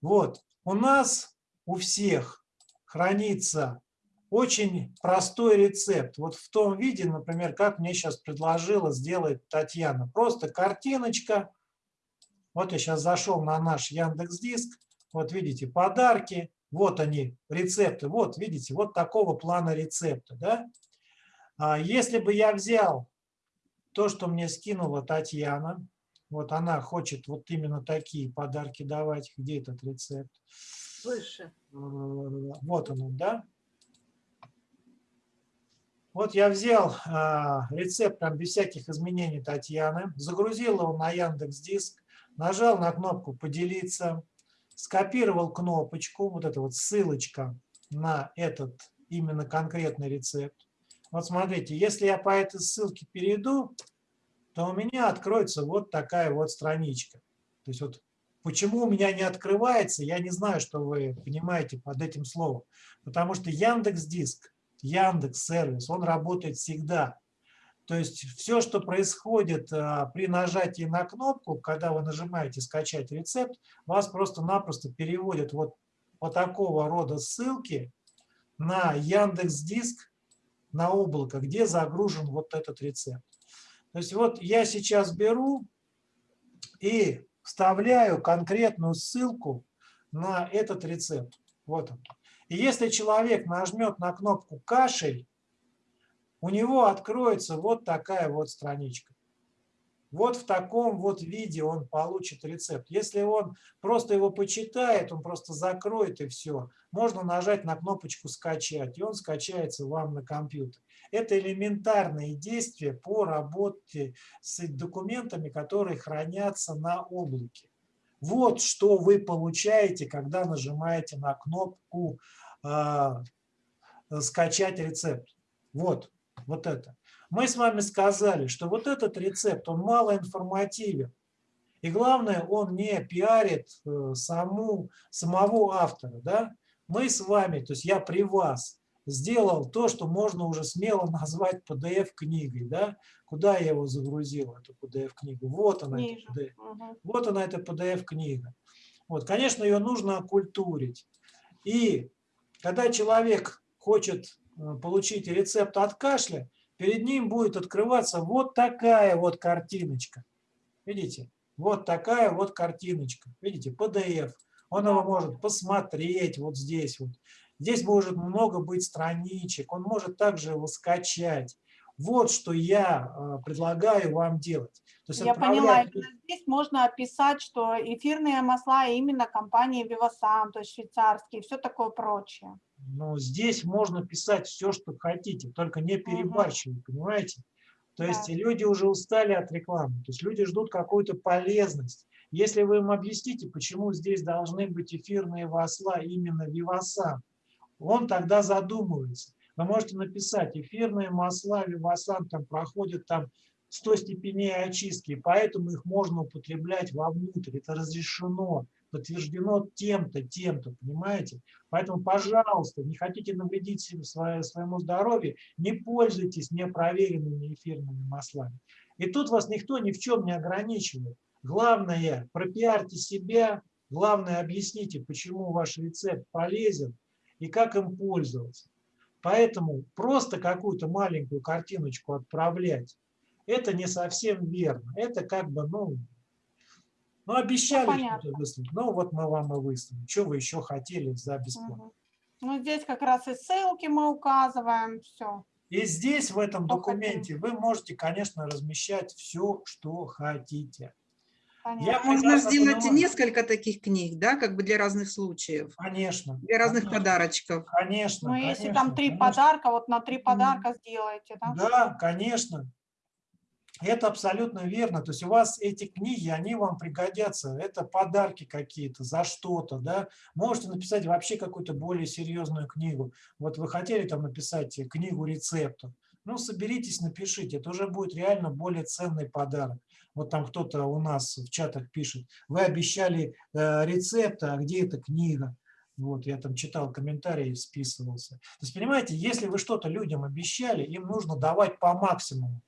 Вот, у нас у всех хранится очень простой рецепт. Вот в том виде, например, как мне сейчас предложила сделать Татьяна. Просто картиночка. Вот я сейчас зашел на наш Яндекс Диск. Вот видите, подарки. Вот они, рецепты. Вот, видите, вот такого плана рецепта. Да? А Если бы я взял то, что мне скинула Татьяна, вот она хочет вот именно такие подарки давать. Где этот рецепт? Выше. Вот он, он, да? Вот я взял а, рецепт там без всяких изменений Татьяны, загрузил его на Яндекс Диск, нажал на кнопку «Поделиться», скопировал кнопочку, вот эта вот ссылочка на этот именно конкретный рецепт. Вот смотрите, если я по этой ссылке перейду, то у меня откроется вот такая вот страничка. То есть вот почему у меня не открывается, я не знаю, что вы понимаете под этим словом. Потому что Яндекс Диск, Яндекс сервис, он работает всегда. То есть все, что происходит а, при нажатии на кнопку, когда вы нажимаете «Скачать рецепт», вас просто-напросто переводят вот по такого рода ссылки на Яндекс Диск, на облако, где загружен вот этот рецепт. То есть вот я сейчас беру и вставляю конкретную ссылку на этот рецепт. Вот он. И если человек нажмет на кнопку «Кашель», у него откроется вот такая вот страничка. Вот в таком вот виде он получит рецепт. Если он просто его почитает, он просто закроет и все, можно нажать на кнопочку «Скачать», и он скачается вам на компьютер. Это элементарные действия по работе с документами, которые хранятся на облаке. Вот что вы получаете, когда нажимаете на кнопку э, «Скачать рецепт». Вот, вот это. Мы с вами сказали, что вот этот рецепт, он малоинформативен. И главное, он не пиарит э, саму, самого автора. Да? Мы с вами, то есть я при вас, сделал то, что можно уже смело назвать PDF-книгой. Да? Куда я его загрузил, эту PDF-книгу? Вот она, Ниже. эта PDF. Мгм. Вот она, эта PDF-книга. Вот, конечно, ее нужно окультурить. И когда человек хочет э, получить рецепт от кашля, перед ним будет открываться вот такая вот картиночка. Видите? Вот такая вот картиночка. Видите? PDF. Он его может посмотреть вот здесь вот. Здесь может много быть страничек. Он может также его скачать. Вот что я э, предлагаю вам делать. То есть Я поняла, отправлять- именно здесь можно описать, что эфирные масла именно компании Vivasan, то есть швейцарские, все такое прочее. Но здесь можно писать все, что хотите, только не перебарщивать, понимаете? То есть Да. люди уже устали от рекламы, то есть люди ждут какую-то полезность. Если вы им объясните, почему здесь должны быть эфирные масла именно Вивасан, он тогда задумывается. Вы можете написать, эфирные масла Вивасан там проходят там 100 степеней очистки, поэтому их можно употреблять вовнутрь, это разрешено. подтверждено тем-то, тем-то, понимаете? Поэтому, пожалуйста, не хотите навредить себе, свое- своему здоровью, не пользуйтесь непроверенными эфирными маслами. И тут вас никто ни в чем не ограничивает. Главное, пропиарьте себя, главное, объясните, почему ваш рецепт полезен и как им пользоваться. Поэтому просто какую-то маленькую картиночку отправлять, это не совсем верно. Это как бы, ну, ну обещали что-то выслать, ну вот мы вам и выслали. Что вы еще хотели за бесплатно? Мгм. Ну, здесь как раз и ссылки мы указываем, все. И здесь, в этом документе, вы можете, конечно, размещать все, что хотите. Понятно. Можно сделать понимаю. несколько таких книг, да, как бы для разных случаев, Конечно. для разных конечно, подарочков. Конечно. Ну, если конечно, там три конечно. подарка, вот на три подарка сделайте, да? Да, конечно. Это абсолютно верно. То есть у вас эти книги, они вам пригодятся. Это подарки какие-то за что-то, да. Можете написать вообще какую-то более серьезную книгу. Вот вы хотели там написать книгу рецептов. Ну, соберитесь, напишите. Это уже будет реально более ценный подарок. Вот там кто-то у нас в чатах пишет. Вы обещали э, рецепты, а где эта книга? Вот, я там читал комментарии, списывался. То есть, понимаете, если вы что-то людям обещали, им нужно давать по максимуму.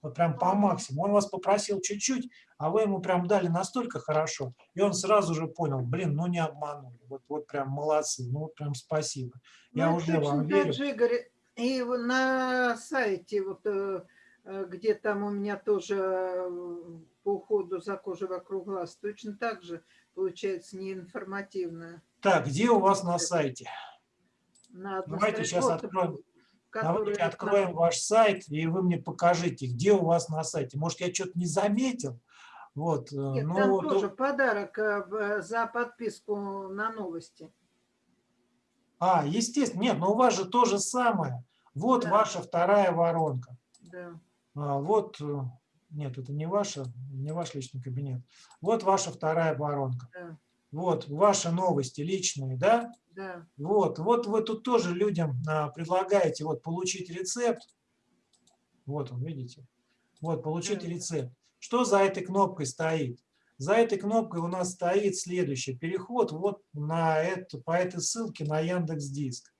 Вот прям по максимуму. Он вас попросил чуть-чуть, а вы ему прям дали настолько хорошо, и он сразу же понял, блин, ну не обманули. Вот, вот прям молодцы, ну вот прям спасибо. Я Ну, уже вам верю. же, Игорь, и на сайте, вот, э, где там у меня тоже э, по уходу за кожей вокруг глаз, точно так же получается неинформативно. Так, где у вас на сайте? На Давайте сейчас вот, откроем. Давайте откроем ваш сайт, и вы мне покажите, где у вас на сайте. Может, я что-то не заметил? Вот, э, Нет, ну, там вот, тоже подарок э, за подписку на новости. А, естественно, нет, но у вас же то же самое. Вот Да. ваша вторая воронка. Да. А, Вот, э, нет, это не ваша, не ваш личный кабинет. Вот ваша вторая воронка. Да. Вот ваши новости личные, да? Да. Вот, вот вы тут тоже людям а, предлагаете вот получить рецепт. Вот он, видите? Вот, получить Да. рецепт. Что за этой кнопкой стоит? За этой кнопкой у нас стоит следующее. Переход вот на эту, по этой ссылке на Яндекс Диск.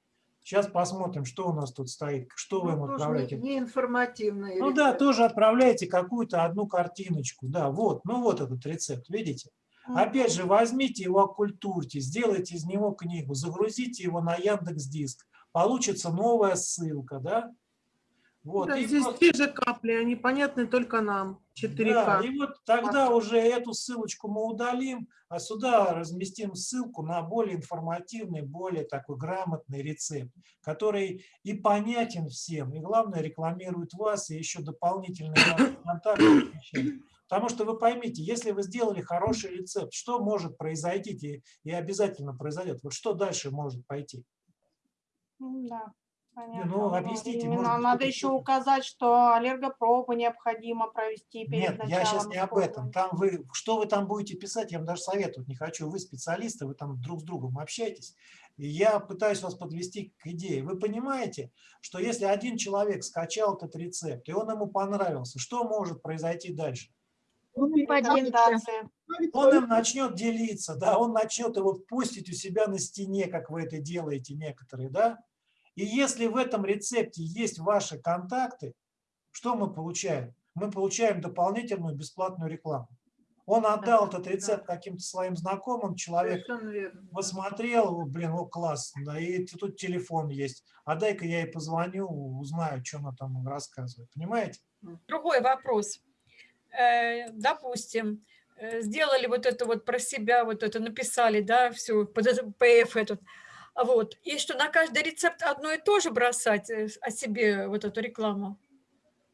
Сейчас посмотрим, что у нас тут стоит, что вы Ну, им тоже отправляете. не, информативный Ну да, тоже отправляете какую-то одну картиночку. Да, вот, ну вот этот рецепт, видите? Опять же, возьмите его, оккультурьте, сделайте из него книгу, загрузите его на Яндекс Диск. Получится новая ссылка, да? Вот, Да, здесь вот- те же капли, они понятны только нам. 4К. да, и вот тогда уже эту ссылочку мы удалим, а сюда разместим ссылку на более информативный, более такой грамотный рецепт, который и понятен всем, и главное рекламирует вас, и еще дополнительные контакты. Потому что вы поймите, если вы сделали хороший рецепт, что может произойти и, и обязательно произойдет? Вот что дальше может пойти? Да, понятно. ну, объясните, именно может надо еще указать, что аллергопробу необходимо провести перед Нет, я сейчас началом не об этом. Там вы, что вы там будете писать, я вам даже советовать не хочу. Вы специалисты, вы там друг с другом общаетесь. И я пытаюсь вас подвести к идее. Вы понимаете, что если один человек скачал этот рецепт, и он ему понравился, что может произойти дальше? Он им начнет делиться, да, он начнет его постить у себя на стене, как вы это делаете некоторые, да. И если в этом рецепте есть ваши контакты, что мы получаем? Мы получаем дополнительную бесплатную рекламу. Он отдал этот рецепт каким-то своим знакомым, человек посмотрел, блин, о, класс, да, и тут телефон есть, а дай-ка я ей позвоню, узнаю, что она там рассказывает, понимаете? Другой вопрос. Э, Допустим, э, сделали вот это вот про себя, вот это написали, да, все, под это PF этот. А Вот. И что на каждый рецепт одно и то же бросать э, о себе вот эту рекламу?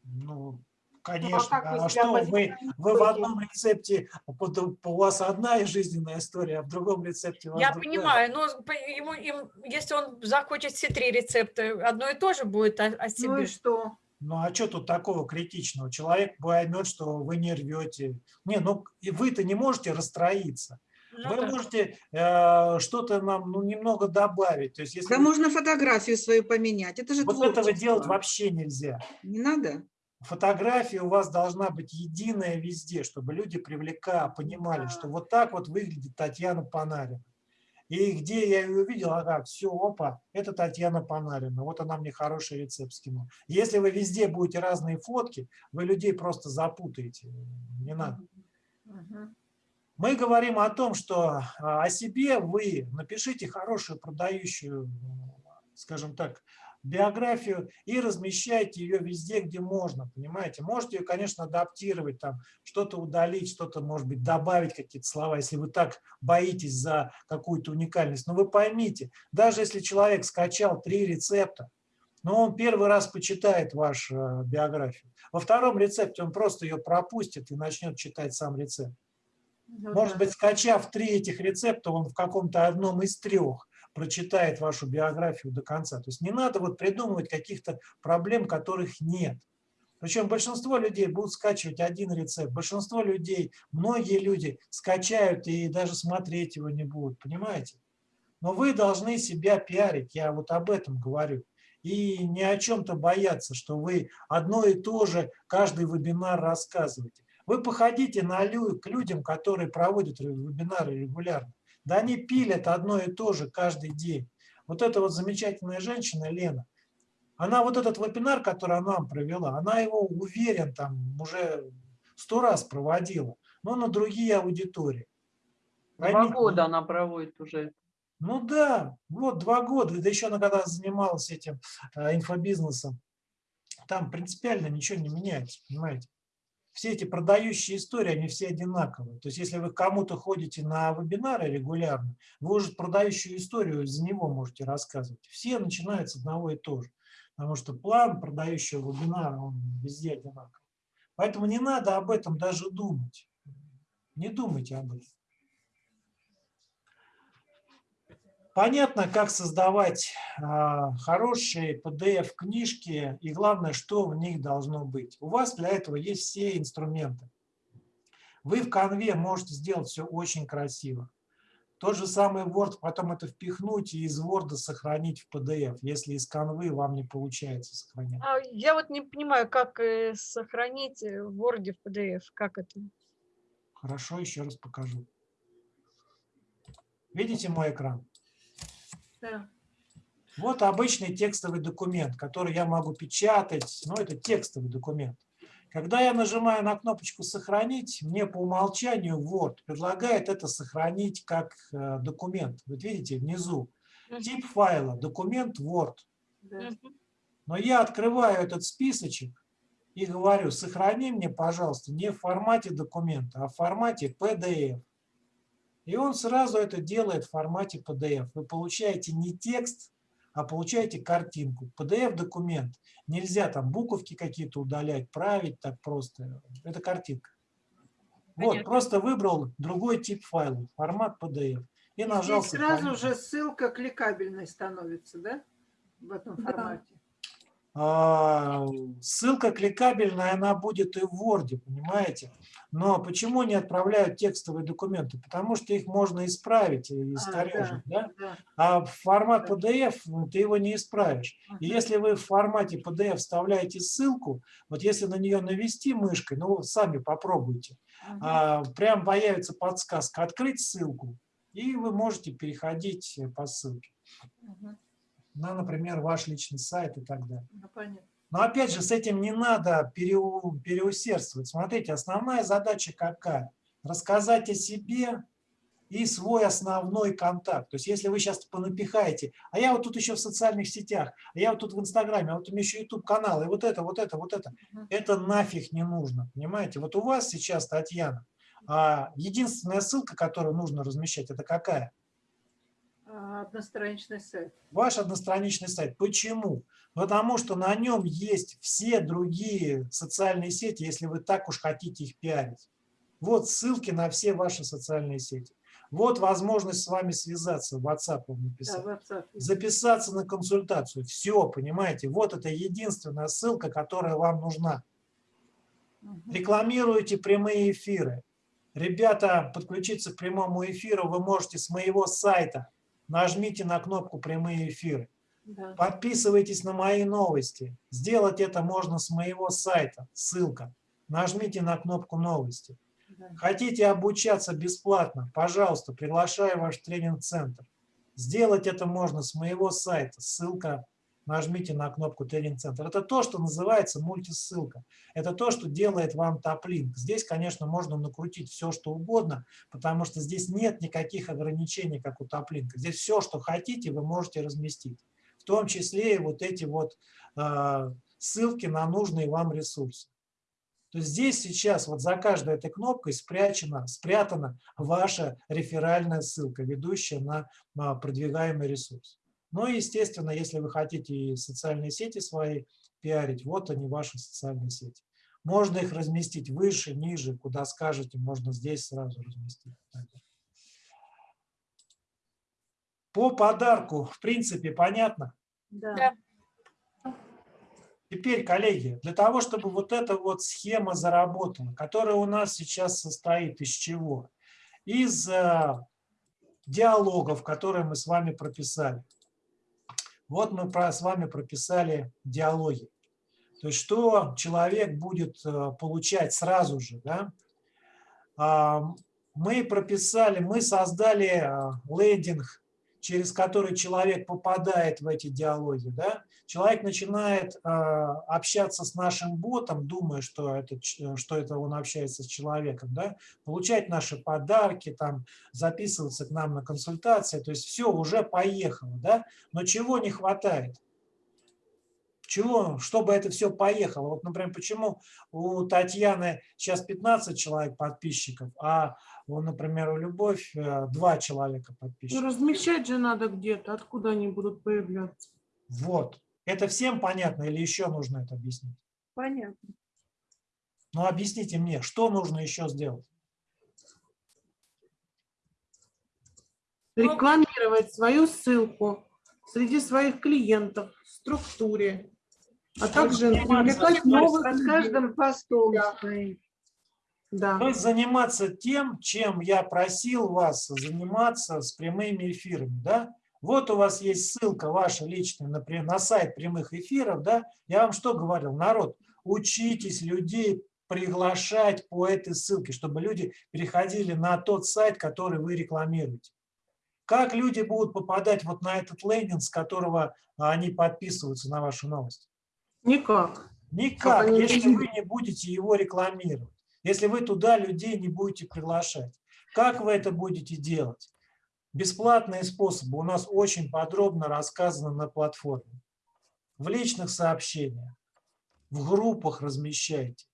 Ну, конечно. вы а себя что вы, вы в одном рецепте, у вас одна жизненная история, а в другом рецепте у вас Я другая. понимаю, но по- ему, им, если он захочет все три рецепта, одно и то же будет о, о Ну себе. и что? Ну а что тут такого критичного? Человек поймет, что вы не рвете. Не, ну и вы-то не можете расстроиться. Ну вы да. можете э, что-то нам ну, немного добавить. То есть если Да можно фотографию свою поменять. Это же вот этого творчество. делать вообще нельзя. Не надо? Фотография у вас должна быть единая везде, чтобы люди привлека, понимали, что вот так вот выглядит Татьяна Панарина. И где я ее увидел, ага, все, опа, это Татьяна Панарина, вот она мне хороший рецепт скинула. Если вы везде будете разные фотки, вы людей просто запутаете, не надо. Мгм. Мы говорим о том, что а, о себе вы напишите хорошую продающую, скажем так, биографию и размещайте ее везде, где можно, понимаете? Можете ее, конечно, адаптировать, там что-то удалить, что-то, может быть, добавить какие-то слова, если вы так боитесь за какую-то уникальность. Но вы поймите, даже если человек скачал три рецепта, но он первый раз почитает вашу биографию. Во втором рецепте он просто ее пропустит и начнет читать сам рецепт. Ну Может быть, скачав три этих рецепта, он в каком-то одном из трех прочитает вашу биографию до конца. То есть не надо вот придумывать каких-то проблем, которых нет. Причем большинство людей будут скачивать один рецепт. Большинство людей, многие люди скачают и даже смотреть его не будут, понимаете? Но вы должны себя пиарить, я вот об этом говорю. И не о чем-то бояться, что вы одно и то же каждый вебинар рассказываете. Вы походите на к людям, которые проводят вебинары регулярно. Да они пилят одно и то же каждый день. Вот эта вот замечательная женщина Лена, она вот этот вебинар, который она провела, она его, уверен, там уже сто раз проводила, но на другие аудитории. Два Поймите, года она проводит уже. ну да, вот два года, да еще она когда занималась этим э, инфобизнесом, там принципиально ничего не меняется, понимаете? Все эти продающие истории, они все одинаковые. То есть если вы кому-то ходите на вебинары регулярно, вы уже продающую историю за него можете рассказывать. Все начинают с одного и того же. Потому что план продающего вебинара, он везде одинаковый. Поэтому не надо об этом даже думать. Не думайте об этом. Понятно, как создавать а, хорошие PDF-книжки и главное, что в них должно быть. У вас для этого есть все инструменты. Вы в конве можете сделать все очень красиво. Тот же самый Word, потом это впихнуть и из Word сохранить в PDF, если из конвы вам не получается сохранять. А я вот не понимаю, как э, сохранить э, в Word в PDF, как это? Хорошо, еще раз покажу. Видите мой экран? Да. Вот обычный текстовый документ, который я могу печатать, но это текстовый документ. Когда я нажимаю на кнопочку «Сохранить», мне по умолчанию Word предлагает это сохранить как э, документ. Вот видите, внизу тип файла, документ Word. Но я открываю этот списочек и говорю, сохрани мне, пожалуйста, не в формате документа, а в формате PDF. И он сразу это делает в формате PDF. Вы получаете не текст, а получаете картинку. PDF-документ. Нельзя там буковки какие-то удалять, править так просто. Это картинка. Вот, Понятно. просто выбрал другой тип файла, формат PDF. И И нажал здесь сразу «Сохранить». же ссылка кликабельной становится, да? В этом Да. формате. А, ссылка кликабельная, она будет и в Word, понимаете? Но почему не отправляют текстовые документы? Потому что их можно исправить и А, искорежить, да? Да. А в формат Да. PDF ну, ты его не исправишь. И Мгм. если вы в формате PDF вставляете ссылку, вот если на нее навести мышкой, ну сами попробуйте, Мгм. а, прям появится подсказка «Открыть ссылку», и вы можете переходить э, по ссылке Мгм. на, например, ваш личный сайт и так далее. Ну, понятно. Но опять же, с этим не надо переу- переусердствовать. Смотрите, основная задача какая? Рассказать о себе и свой основной контакт. То есть если вы сейчас понапихаете, а я вот тут еще в социальных сетях, а я вот тут в Инстаграме, а вот у меня еще YouTube канал, и вот это, вот это, вот это. Это нафиг не нужно, понимаете? Вот у вас сейчас, Татьяна, а, единственная ссылка, которую нужно размещать, это какая? А, Одностраничный сайт. Ваш одностраничный сайт. Почему? Потому что на нем есть все другие социальные сети, если вы так уж хотите их пиарить. Вот ссылки на все ваши социальные сети. Вот возможность с вами связаться, в WhatsApp вам Да, написать. WhatsApp. Записаться на консультацию. Все, понимаете? Вот это единственная ссылка, которая вам нужна. Мгм. Рекламируете прямые эфиры. Ребята, подключиться к прямому эфиру вы можете с моего сайта. Нажмите на кнопку «Прямые эфиры». Да. Подписывайтесь на мои новости. Сделать это можно с моего сайта. Ссылка. Нажмите на кнопку новости. Да. Хотите обучаться бесплатно? Пожалуйста, приглашаю ваш тренинг-центр. Сделать это можно с моего сайта. Ссылка. Нажмите на кнопку тренинг-центр. Это то, что называется мультисылка. Это то, что делает вам топлинк. Здесь, конечно, можно накрутить все, что угодно, потому что здесь нет никаких ограничений, как у топлинка. Здесь все, что хотите, вы можете разместить. В том числе и вот эти вот э, ссылки на нужные вам ресурсы. То есть здесь сейчас вот за каждой этой кнопкой спрячена, спрятана ваша реферальная ссылка, ведущая на а, продвигаемый ресурс. Ну и, естественно, если вы хотите и социальные сети свои пиарить, вот они, ваши социальные сети. Можно их разместить выше, ниже, куда скажете, можно здесь сразу разместить. По подарку, в принципе, понятно? Да. Да. Теперь, коллеги, для того, чтобы вот эта вот схема заработала, которая у нас сейчас состоит из чего? Из э, диалогов, которые мы с вами прописали. Вот мы с вами прописали диалоги. То есть что человек будет э, получать сразу же. Да? Мы прописали, мы создали э, лендинг через который человек попадает в эти диалоги, да, человек начинает э, общаться с нашим ботом, думая, что это, что это он общается с человеком, да, получать наши подарки, там, записываться к нам на консультации, то есть все уже поехало, да, но чего не хватает? Чего, чтобы это все поехало? Вот, например, почему у Татьяны сейчас 15 человек подписчиков, а, у, например, у Любовь э, два человека Ну, подписчиков? размещать же надо где-то, откуда они будут появляться. Вот. Это всем понятно или еще нужно это объяснить? Понятно. Ну, объясните мне, что нужно еще сделать? Рекламировать свою ссылку среди своих клиентов в структуре, а также привлекать новых людей. каждым постом Да. Да. То есть заниматься тем, чем я просил вас заниматься с прямыми эфирами, да? Вот у вас есть ссылка ваша личная, например, на сайт прямых эфиров, да? Я вам что говорил? Народ, учитесь людей приглашать по этой ссылке, чтобы люди переходили на тот сайт, который вы рекламируете. Как люди будут попадать вот на этот лендинг, с которого они подписываются на вашу новость? Никак. Никак, они если вы не будете его рекламировать, если вы туда людей не будете приглашать. Как вы это будете делать? Бесплатные способы у нас очень подробно рассказаны на платформе. В личных сообщениях, в группах размещайте,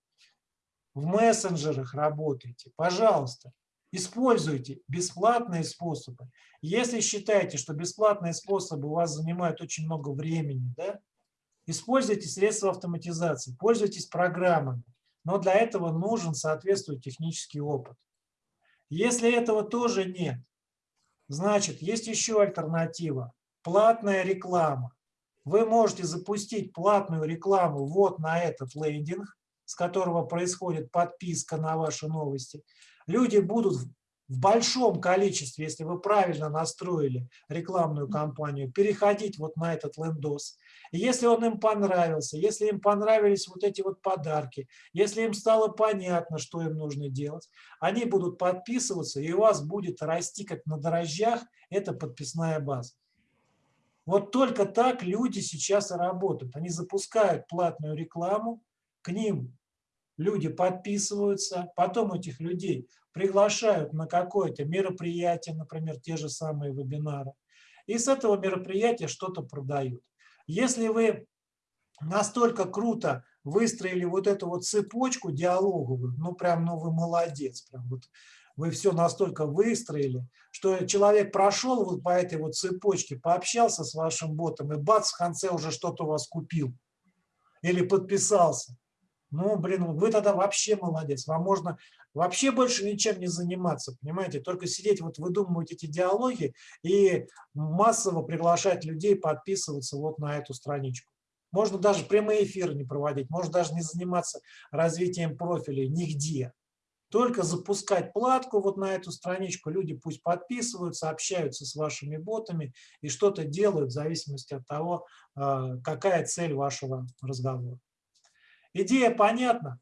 в мессенджерах работайте. Пожалуйста, используйте бесплатные способы. Если считаете, что бесплатные способы у вас занимают очень много времени, да, Используйте средства автоматизации, пользуйтесь программами, но для этого нужен соответствующий технический опыт. Если этого тоже нет, значит, есть еще альтернатива – платная реклама. Вы можете запустить платную рекламу вот на этот лендинг, с которого происходит подписка на ваши новости. Люди будут в большом количестве, если вы правильно настроили рекламную кампанию, переходить вот на этот лендос. И если он им понравился, если им понравились вот эти вот подарки, если им стало понятно, что им нужно делать, они будут подписываться, и у вас будет расти как на дрожжах эта подписная база. Вот только так люди сейчас и работают. Они запускают платную рекламу, к ним люди подписываются, потом этих людей приглашают на какое-то мероприятие, например, те же самые вебинары, и с этого мероприятия что-то продают. Если вы настолько круто выстроили вот эту вот цепочку диалоговую, ну прям, ну вы молодец, прям вот вы все настолько выстроили, что человек прошел вот по этой вот цепочке, пообщался с вашим ботом, и бац, в конце уже что-то у вас купил или подписался. Ну, блин, вы тогда вообще молодец. Вам можно вообще больше ничем не заниматься, понимаете? Только сидеть, вот выдумывать эти диалоги и массово приглашать людей подписываться вот на эту страничку. Можно даже прямые эфиры не проводить, можно даже не заниматься развитием профилей нигде. Только запускать платку вот на эту страничку, люди пусть подписываются, общаются с вашими ботами и что-то делают в зависимости от того, а, какая цель вашего разговора. Идея понятна?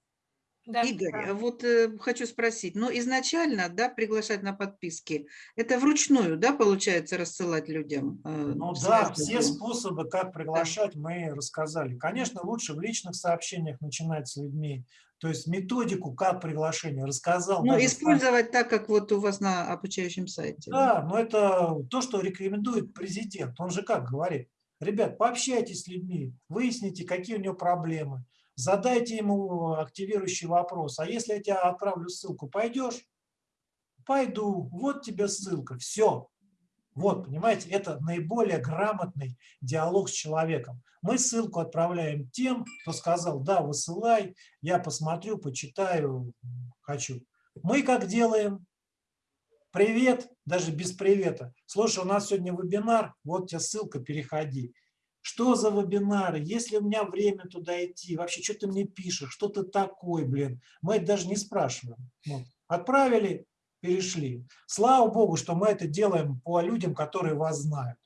Да. Игорь, а вот э, хочу спросить, но изначально, да, приглашать на подписки, это вручную, да, получается, рассылать людям? э, Ну да, все способы, как приглашать, мы рассказали. Конечно, лучше в личных сообщениях начинать с людьми. То есть методику, как приглашение, рассказал. Ну, даже сам. использовать так, как вот у вас на обучающем сайте. Да, но это то, что рекомендует президент. Он же как говорит, ребят, пообщайтесь с людьми, выясните, какие у него проблемы, задайте ему активирующий вопрос. А если я тебе отправлю ссылку, пойдешь? Пойду, вот тебе ссылка, все. Вот, понимаете, это наиболее грамотный диалог с человеком. Мы ссылку отправляем тем, кто сказал, да, высылай, я посмотрю, почитаю, хочу. Мы как делаем? Привет, даже без привета. Слушай, у нас сегодня вебинар, вот тебе ссылка, переходи. Что за вебинары? Есть ли у меня время туда идти? Вообще, что ты мне пишешь? Что ты такой, блин? Мы это даже не спрашиваем. Вот. Отправили, перешли. Слава Богу, что мы это делаем по людям, которые вас знают.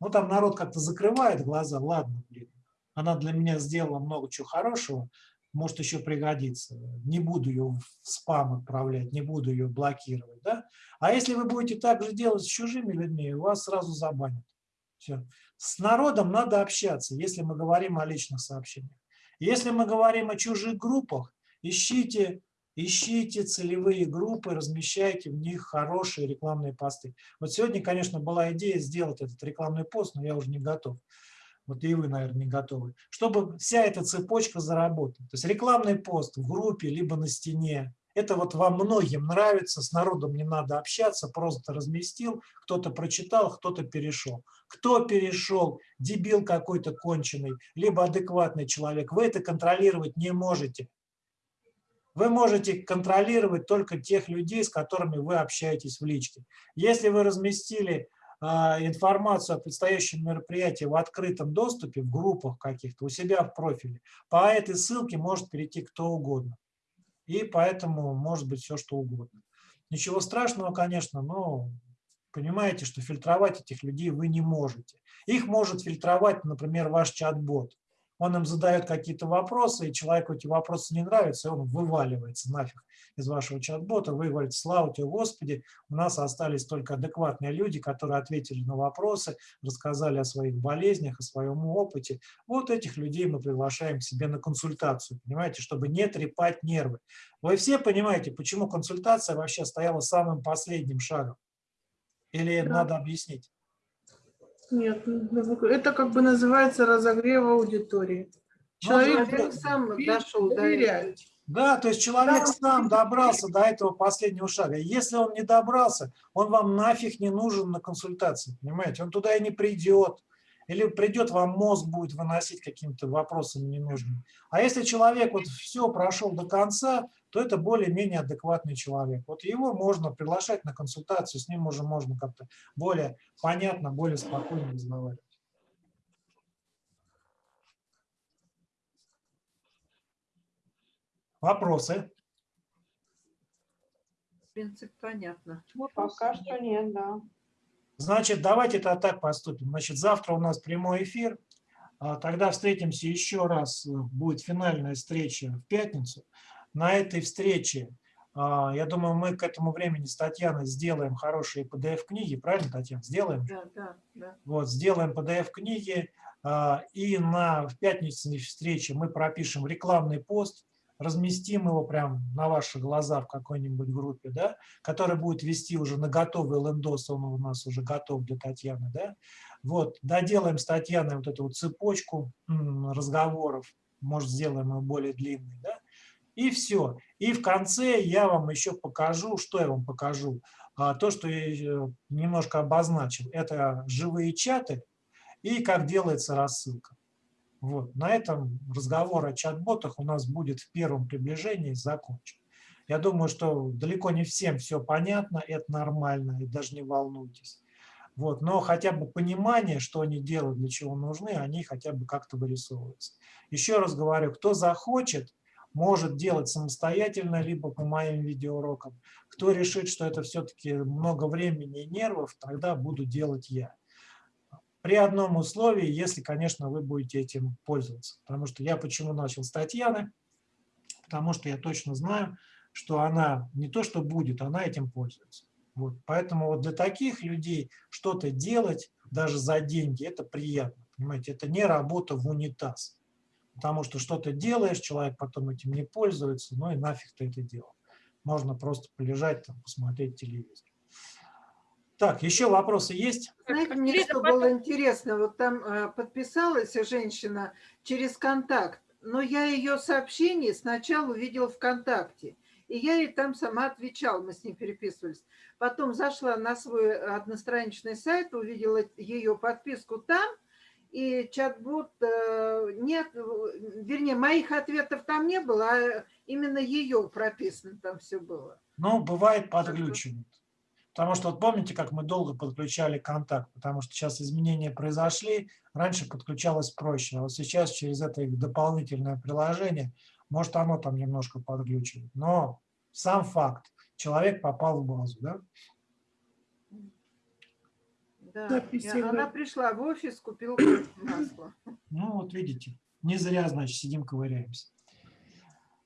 Ну, там народ как-то закрывает глаза. Ладно, блин, она для меня сделала много чего хорошего, может еще пригодится. Не буду ее в спам отправлять, не буду ее блокировать. Да? А если вы будете так же делать с чужими людьми, вас сразу забанят. Все. С народом надо общаться, если мы говорим о личных сообщениях. Если мы говорим о чужих группах, ищите, ищите целевые группы, размещайте в них хорошие рекламные посты. Вот сегодня, конечно, была идея сделать этот рекламный пост, но я уже не готов. Вот и вы, наверное, не готовы. Чтобы вся эта цепочка заработала. То есть рекламный пост в группе, либо на стене, это вот вам многим нравится, с народом не надо общаться, просто разместил, кто-то прочитал, кто-то перешел. Кто перешел, дебил какой-то конченый, либо адекватный человек, вы это контролировать не можете. Вы можете контролировать только тех людей, с которыми вы общаетесь в личке. Если вы разместили а, информацию о предстоящем мероприятии в открытом доступе, в группах каких-то, у себя в профиле, по этой ссылке может перейти кто угодно. И поэтому может быть все, что угодно. Ничего страшного, конечно, но понимаете, что фильтровать этих людей вы не можете. Их может фильтровать, например, ваш чат-бот. Он им задает какие-то вопросы, и человеку эти вопросы не нравятся, и он вываливается нафиг из вашего чат-бота. Вы говорите, слава тебе, Господи, у нас остались только адекватные люди, которые ответили на вопросы, рассказали о своих болезнях, о своем опыте. Вот этих людей мы приглашаем к себе на консультацию, понимаете, чтобы не трепать нервы. Вы все понимаете, почему консультация вообще стояла самым последним шагом? Или Да. надо объяснить? Нет, ну, это как бы называется разогрев аудитории. Человек Человек сам дошел до этого. доверять. Да, то есть человек сам добрался до этого последнего шага. Если он не добрался, он вам нафиг не нужен на консультации, понимаете? Он туда и не придет. Или придет, вам мозг будет выносить какими-то вопросами ненужными. А если человек вот все прошел до конца, то это более-менее адекватный человек. Вот его можно приглашать на консультацию, с ним уже можно как-то более понятно, более спокойно разговаривать. Вопросы? Принцип понятно. Пока что нет, да. Значит, давайте это так поступим. Значит, завтра у нас прямой эфир. А, Тогда встретимся еще раз. Будет финальная встреча в пятницу. На этой встрече, а, я думаю, мы к этому времени с Татьяной сделаем хорошие PDF-книги. Правильно, Татьяна? Сделаем? Да, да, да. Вот, сделаем PDF-книги. а, И на в пятничной встрече мы пропишем рекламный пост, разместим его прям на ваши глаза в какой-нибудь группе, да, который будет вести уже на готовый лендос, он у нас уже готов для Татьяны, да. Вот, доделаем с Татьяной вот эту вот цепочку разговоров, может, сделаем ее более длинной, да, и все. И в конце я вам еще покажу, что я вам покажу, А, то, что я немножко обозначил, это живые чаты и как делается рассылка. Вот. На этом разговор о чат-ботах у нас будет в первом приближении закончен. Я думаю, что далеко не всем все понятно, это нормально, и даже не волнуйтесь. Вот. Но хотя бы понимание, что они делают, для чего нужны, они хотя бы как-то вырисовываются. Еще раз говорю, кто захочет, может делать самостоятельно, либо по моим видеоурокам. Кто решит, что это все-таки много времени и нервов, тогда буду делать я. При одном условии, если, конечно, вы будете этим пользоваться. Потому что я почему начал с Татьяны? Потому что я точно знаю, что она не то что будет, она этим пользуется. Вот. Поэтому вот для таких людей что-то делать даже за деньги, это приятно. Понимаете, это не работа в унитаз. Потому что что-то делаешь, человек потом этим не пользуется, ну и нафиг ты это делал. Можно просто полежать, там, посмотреть телевизор. Так, еще вопросы есть? Знаете, мне что потом- было интересно, вот там э, подписалась женщина через контакт, но я ее сообщение сначала увидела ВКонтакте, и я ей там сама отвечала, мы с ней переписывались. Потом зашла на свой одностраничный сайт, увидела ее подписку там, и чат-бот э, нет, вернее, моих ответов там не было, а именно ее прописано там все было. Ну, бывает подглючивает. Потому что вот помните, как мы долго подключали контакт, потому что сейчас изменения произошли, раньше подключалось проще, а вот сейчас через это их дополнительное приложение, может оно там немножко подглючивает. Но сам факт, человек попал в базу, да? Да, и она пришла в офис, купила масло. Ну, вот видите, не зря, значит, сидим, ковыряемся.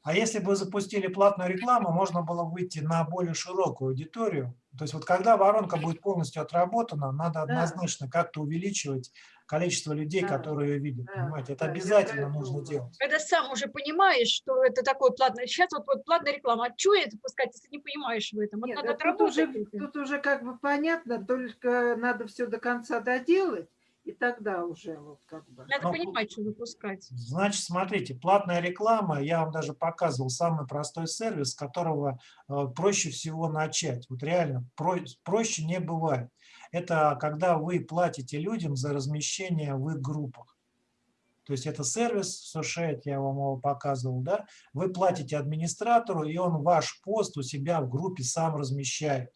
А если бы запустили платную рекламу, можно было выйти на более широкую аудиторию. То есть вот когда воронка будет полностью отработана, надо однозначно как-то увеличивать количество людей, Да. которые ее видят. Да, Понимаете, это да, обязательно это нужно думала. делать. Когда сам уже понимаешь, что это такое платное. Сейчас вот, вот платная реклама. А что это пускать, если не понимаешь в этом? Вот Нет, надо да тут, уже, это. тут уже как бы понятно, только надо все до конца доделать, и тогда уже вот как бы. Надо Ну, понимать, что выпускать. Значит, смотрите, платная реклама, я вам даже показывал самый простой сервис, с которого э, проще всего начать. Вот реально, про- проще не бывает. Это когда вы платите людям за размещение в их группах. То есть это сервис Сушет, я вам его показывал, да? Вы платите администратору, и он ваш пост у себя в группе сам размещает.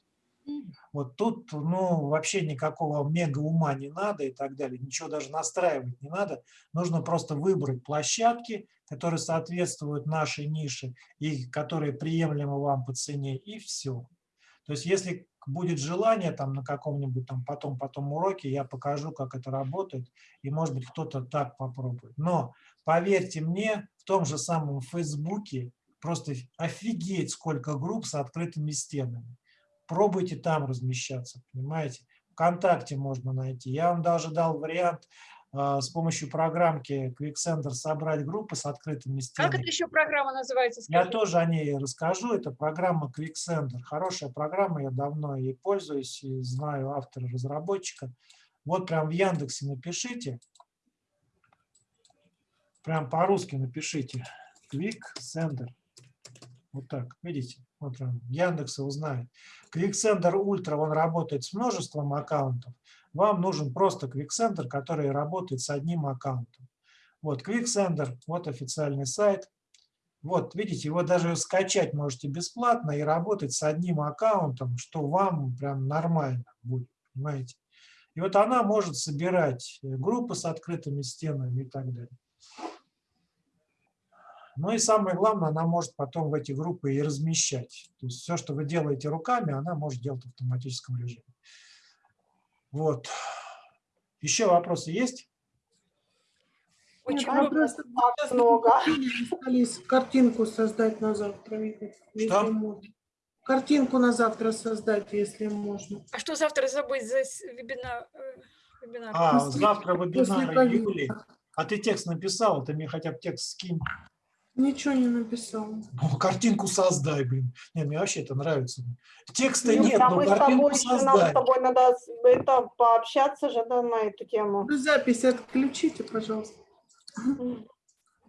Вот тут, ну, вообще никакого мега ума не надо и так далее, ничего даже настраивать не надо. Нужно просто выбрать площадки, которые соответствуют нашей нише и которые приемлемы вам по цене, и все. То есть если будет желание там на каком-нибудь там потом, потом уроке, я покажу, как это работает, и может быть кто-то так попробует. Но поверьте мне, в том же самом Фейсбуке просто офигеть сколько групп с открытыми стенами. Пробуйте там размещаться, понимаете? ВКонтакте можно найти. Я вам даже дал вариант а, с помощью программки QuickSender собрать группы с открытыми Как стенами. это еще программа называется? Я скажи? тоже о ней расскажу. Это программа QuickSender. Хорошая программа, я давно ей пользуюсь и знаю автора-разработчика. Вот прям в Яндексе напишите. Прям по-русски напишите. QuickSender. Вот так, видите? Вот Яндекса узнает. QuickSender Ultra, он работает с множеством аккаунтов. Вам нужен просто QuickSender, который работает с одним аккаунтом. Вот QuickSender, вот официальный сайт. Вот, видите, его даже скачать можете бесплатно и работать с одним аккаунтом, что вам прям нормально будет, понимаете. И вот она может собирать э, группы с открытыми стенами и так далее. Ну и самое главное, она может потом в эти группы и размещать. То есть все, что вы делаете руками, она может делать в автоматическом режиме. Вот. Еще вопросы есть? Очень Нет, много. просто Так много. остались картинку создать на завтра, Что? можно. Картинку на завтра создать, если можно. А что завтра забыть за вебинар? э, вебинар? А, завтра вебинар. Юли. А ты текст написал, ты мне хотя бы текст скинь. Ничего не написал. Ну, картинку создай, блин. Не, мне вообще это нравится. Текста Ну, нет, но с картинку тобой, еще нам с создай. тобой надо это пообщаться же да, на эту тему. Вы запись отключите, пожалуйста.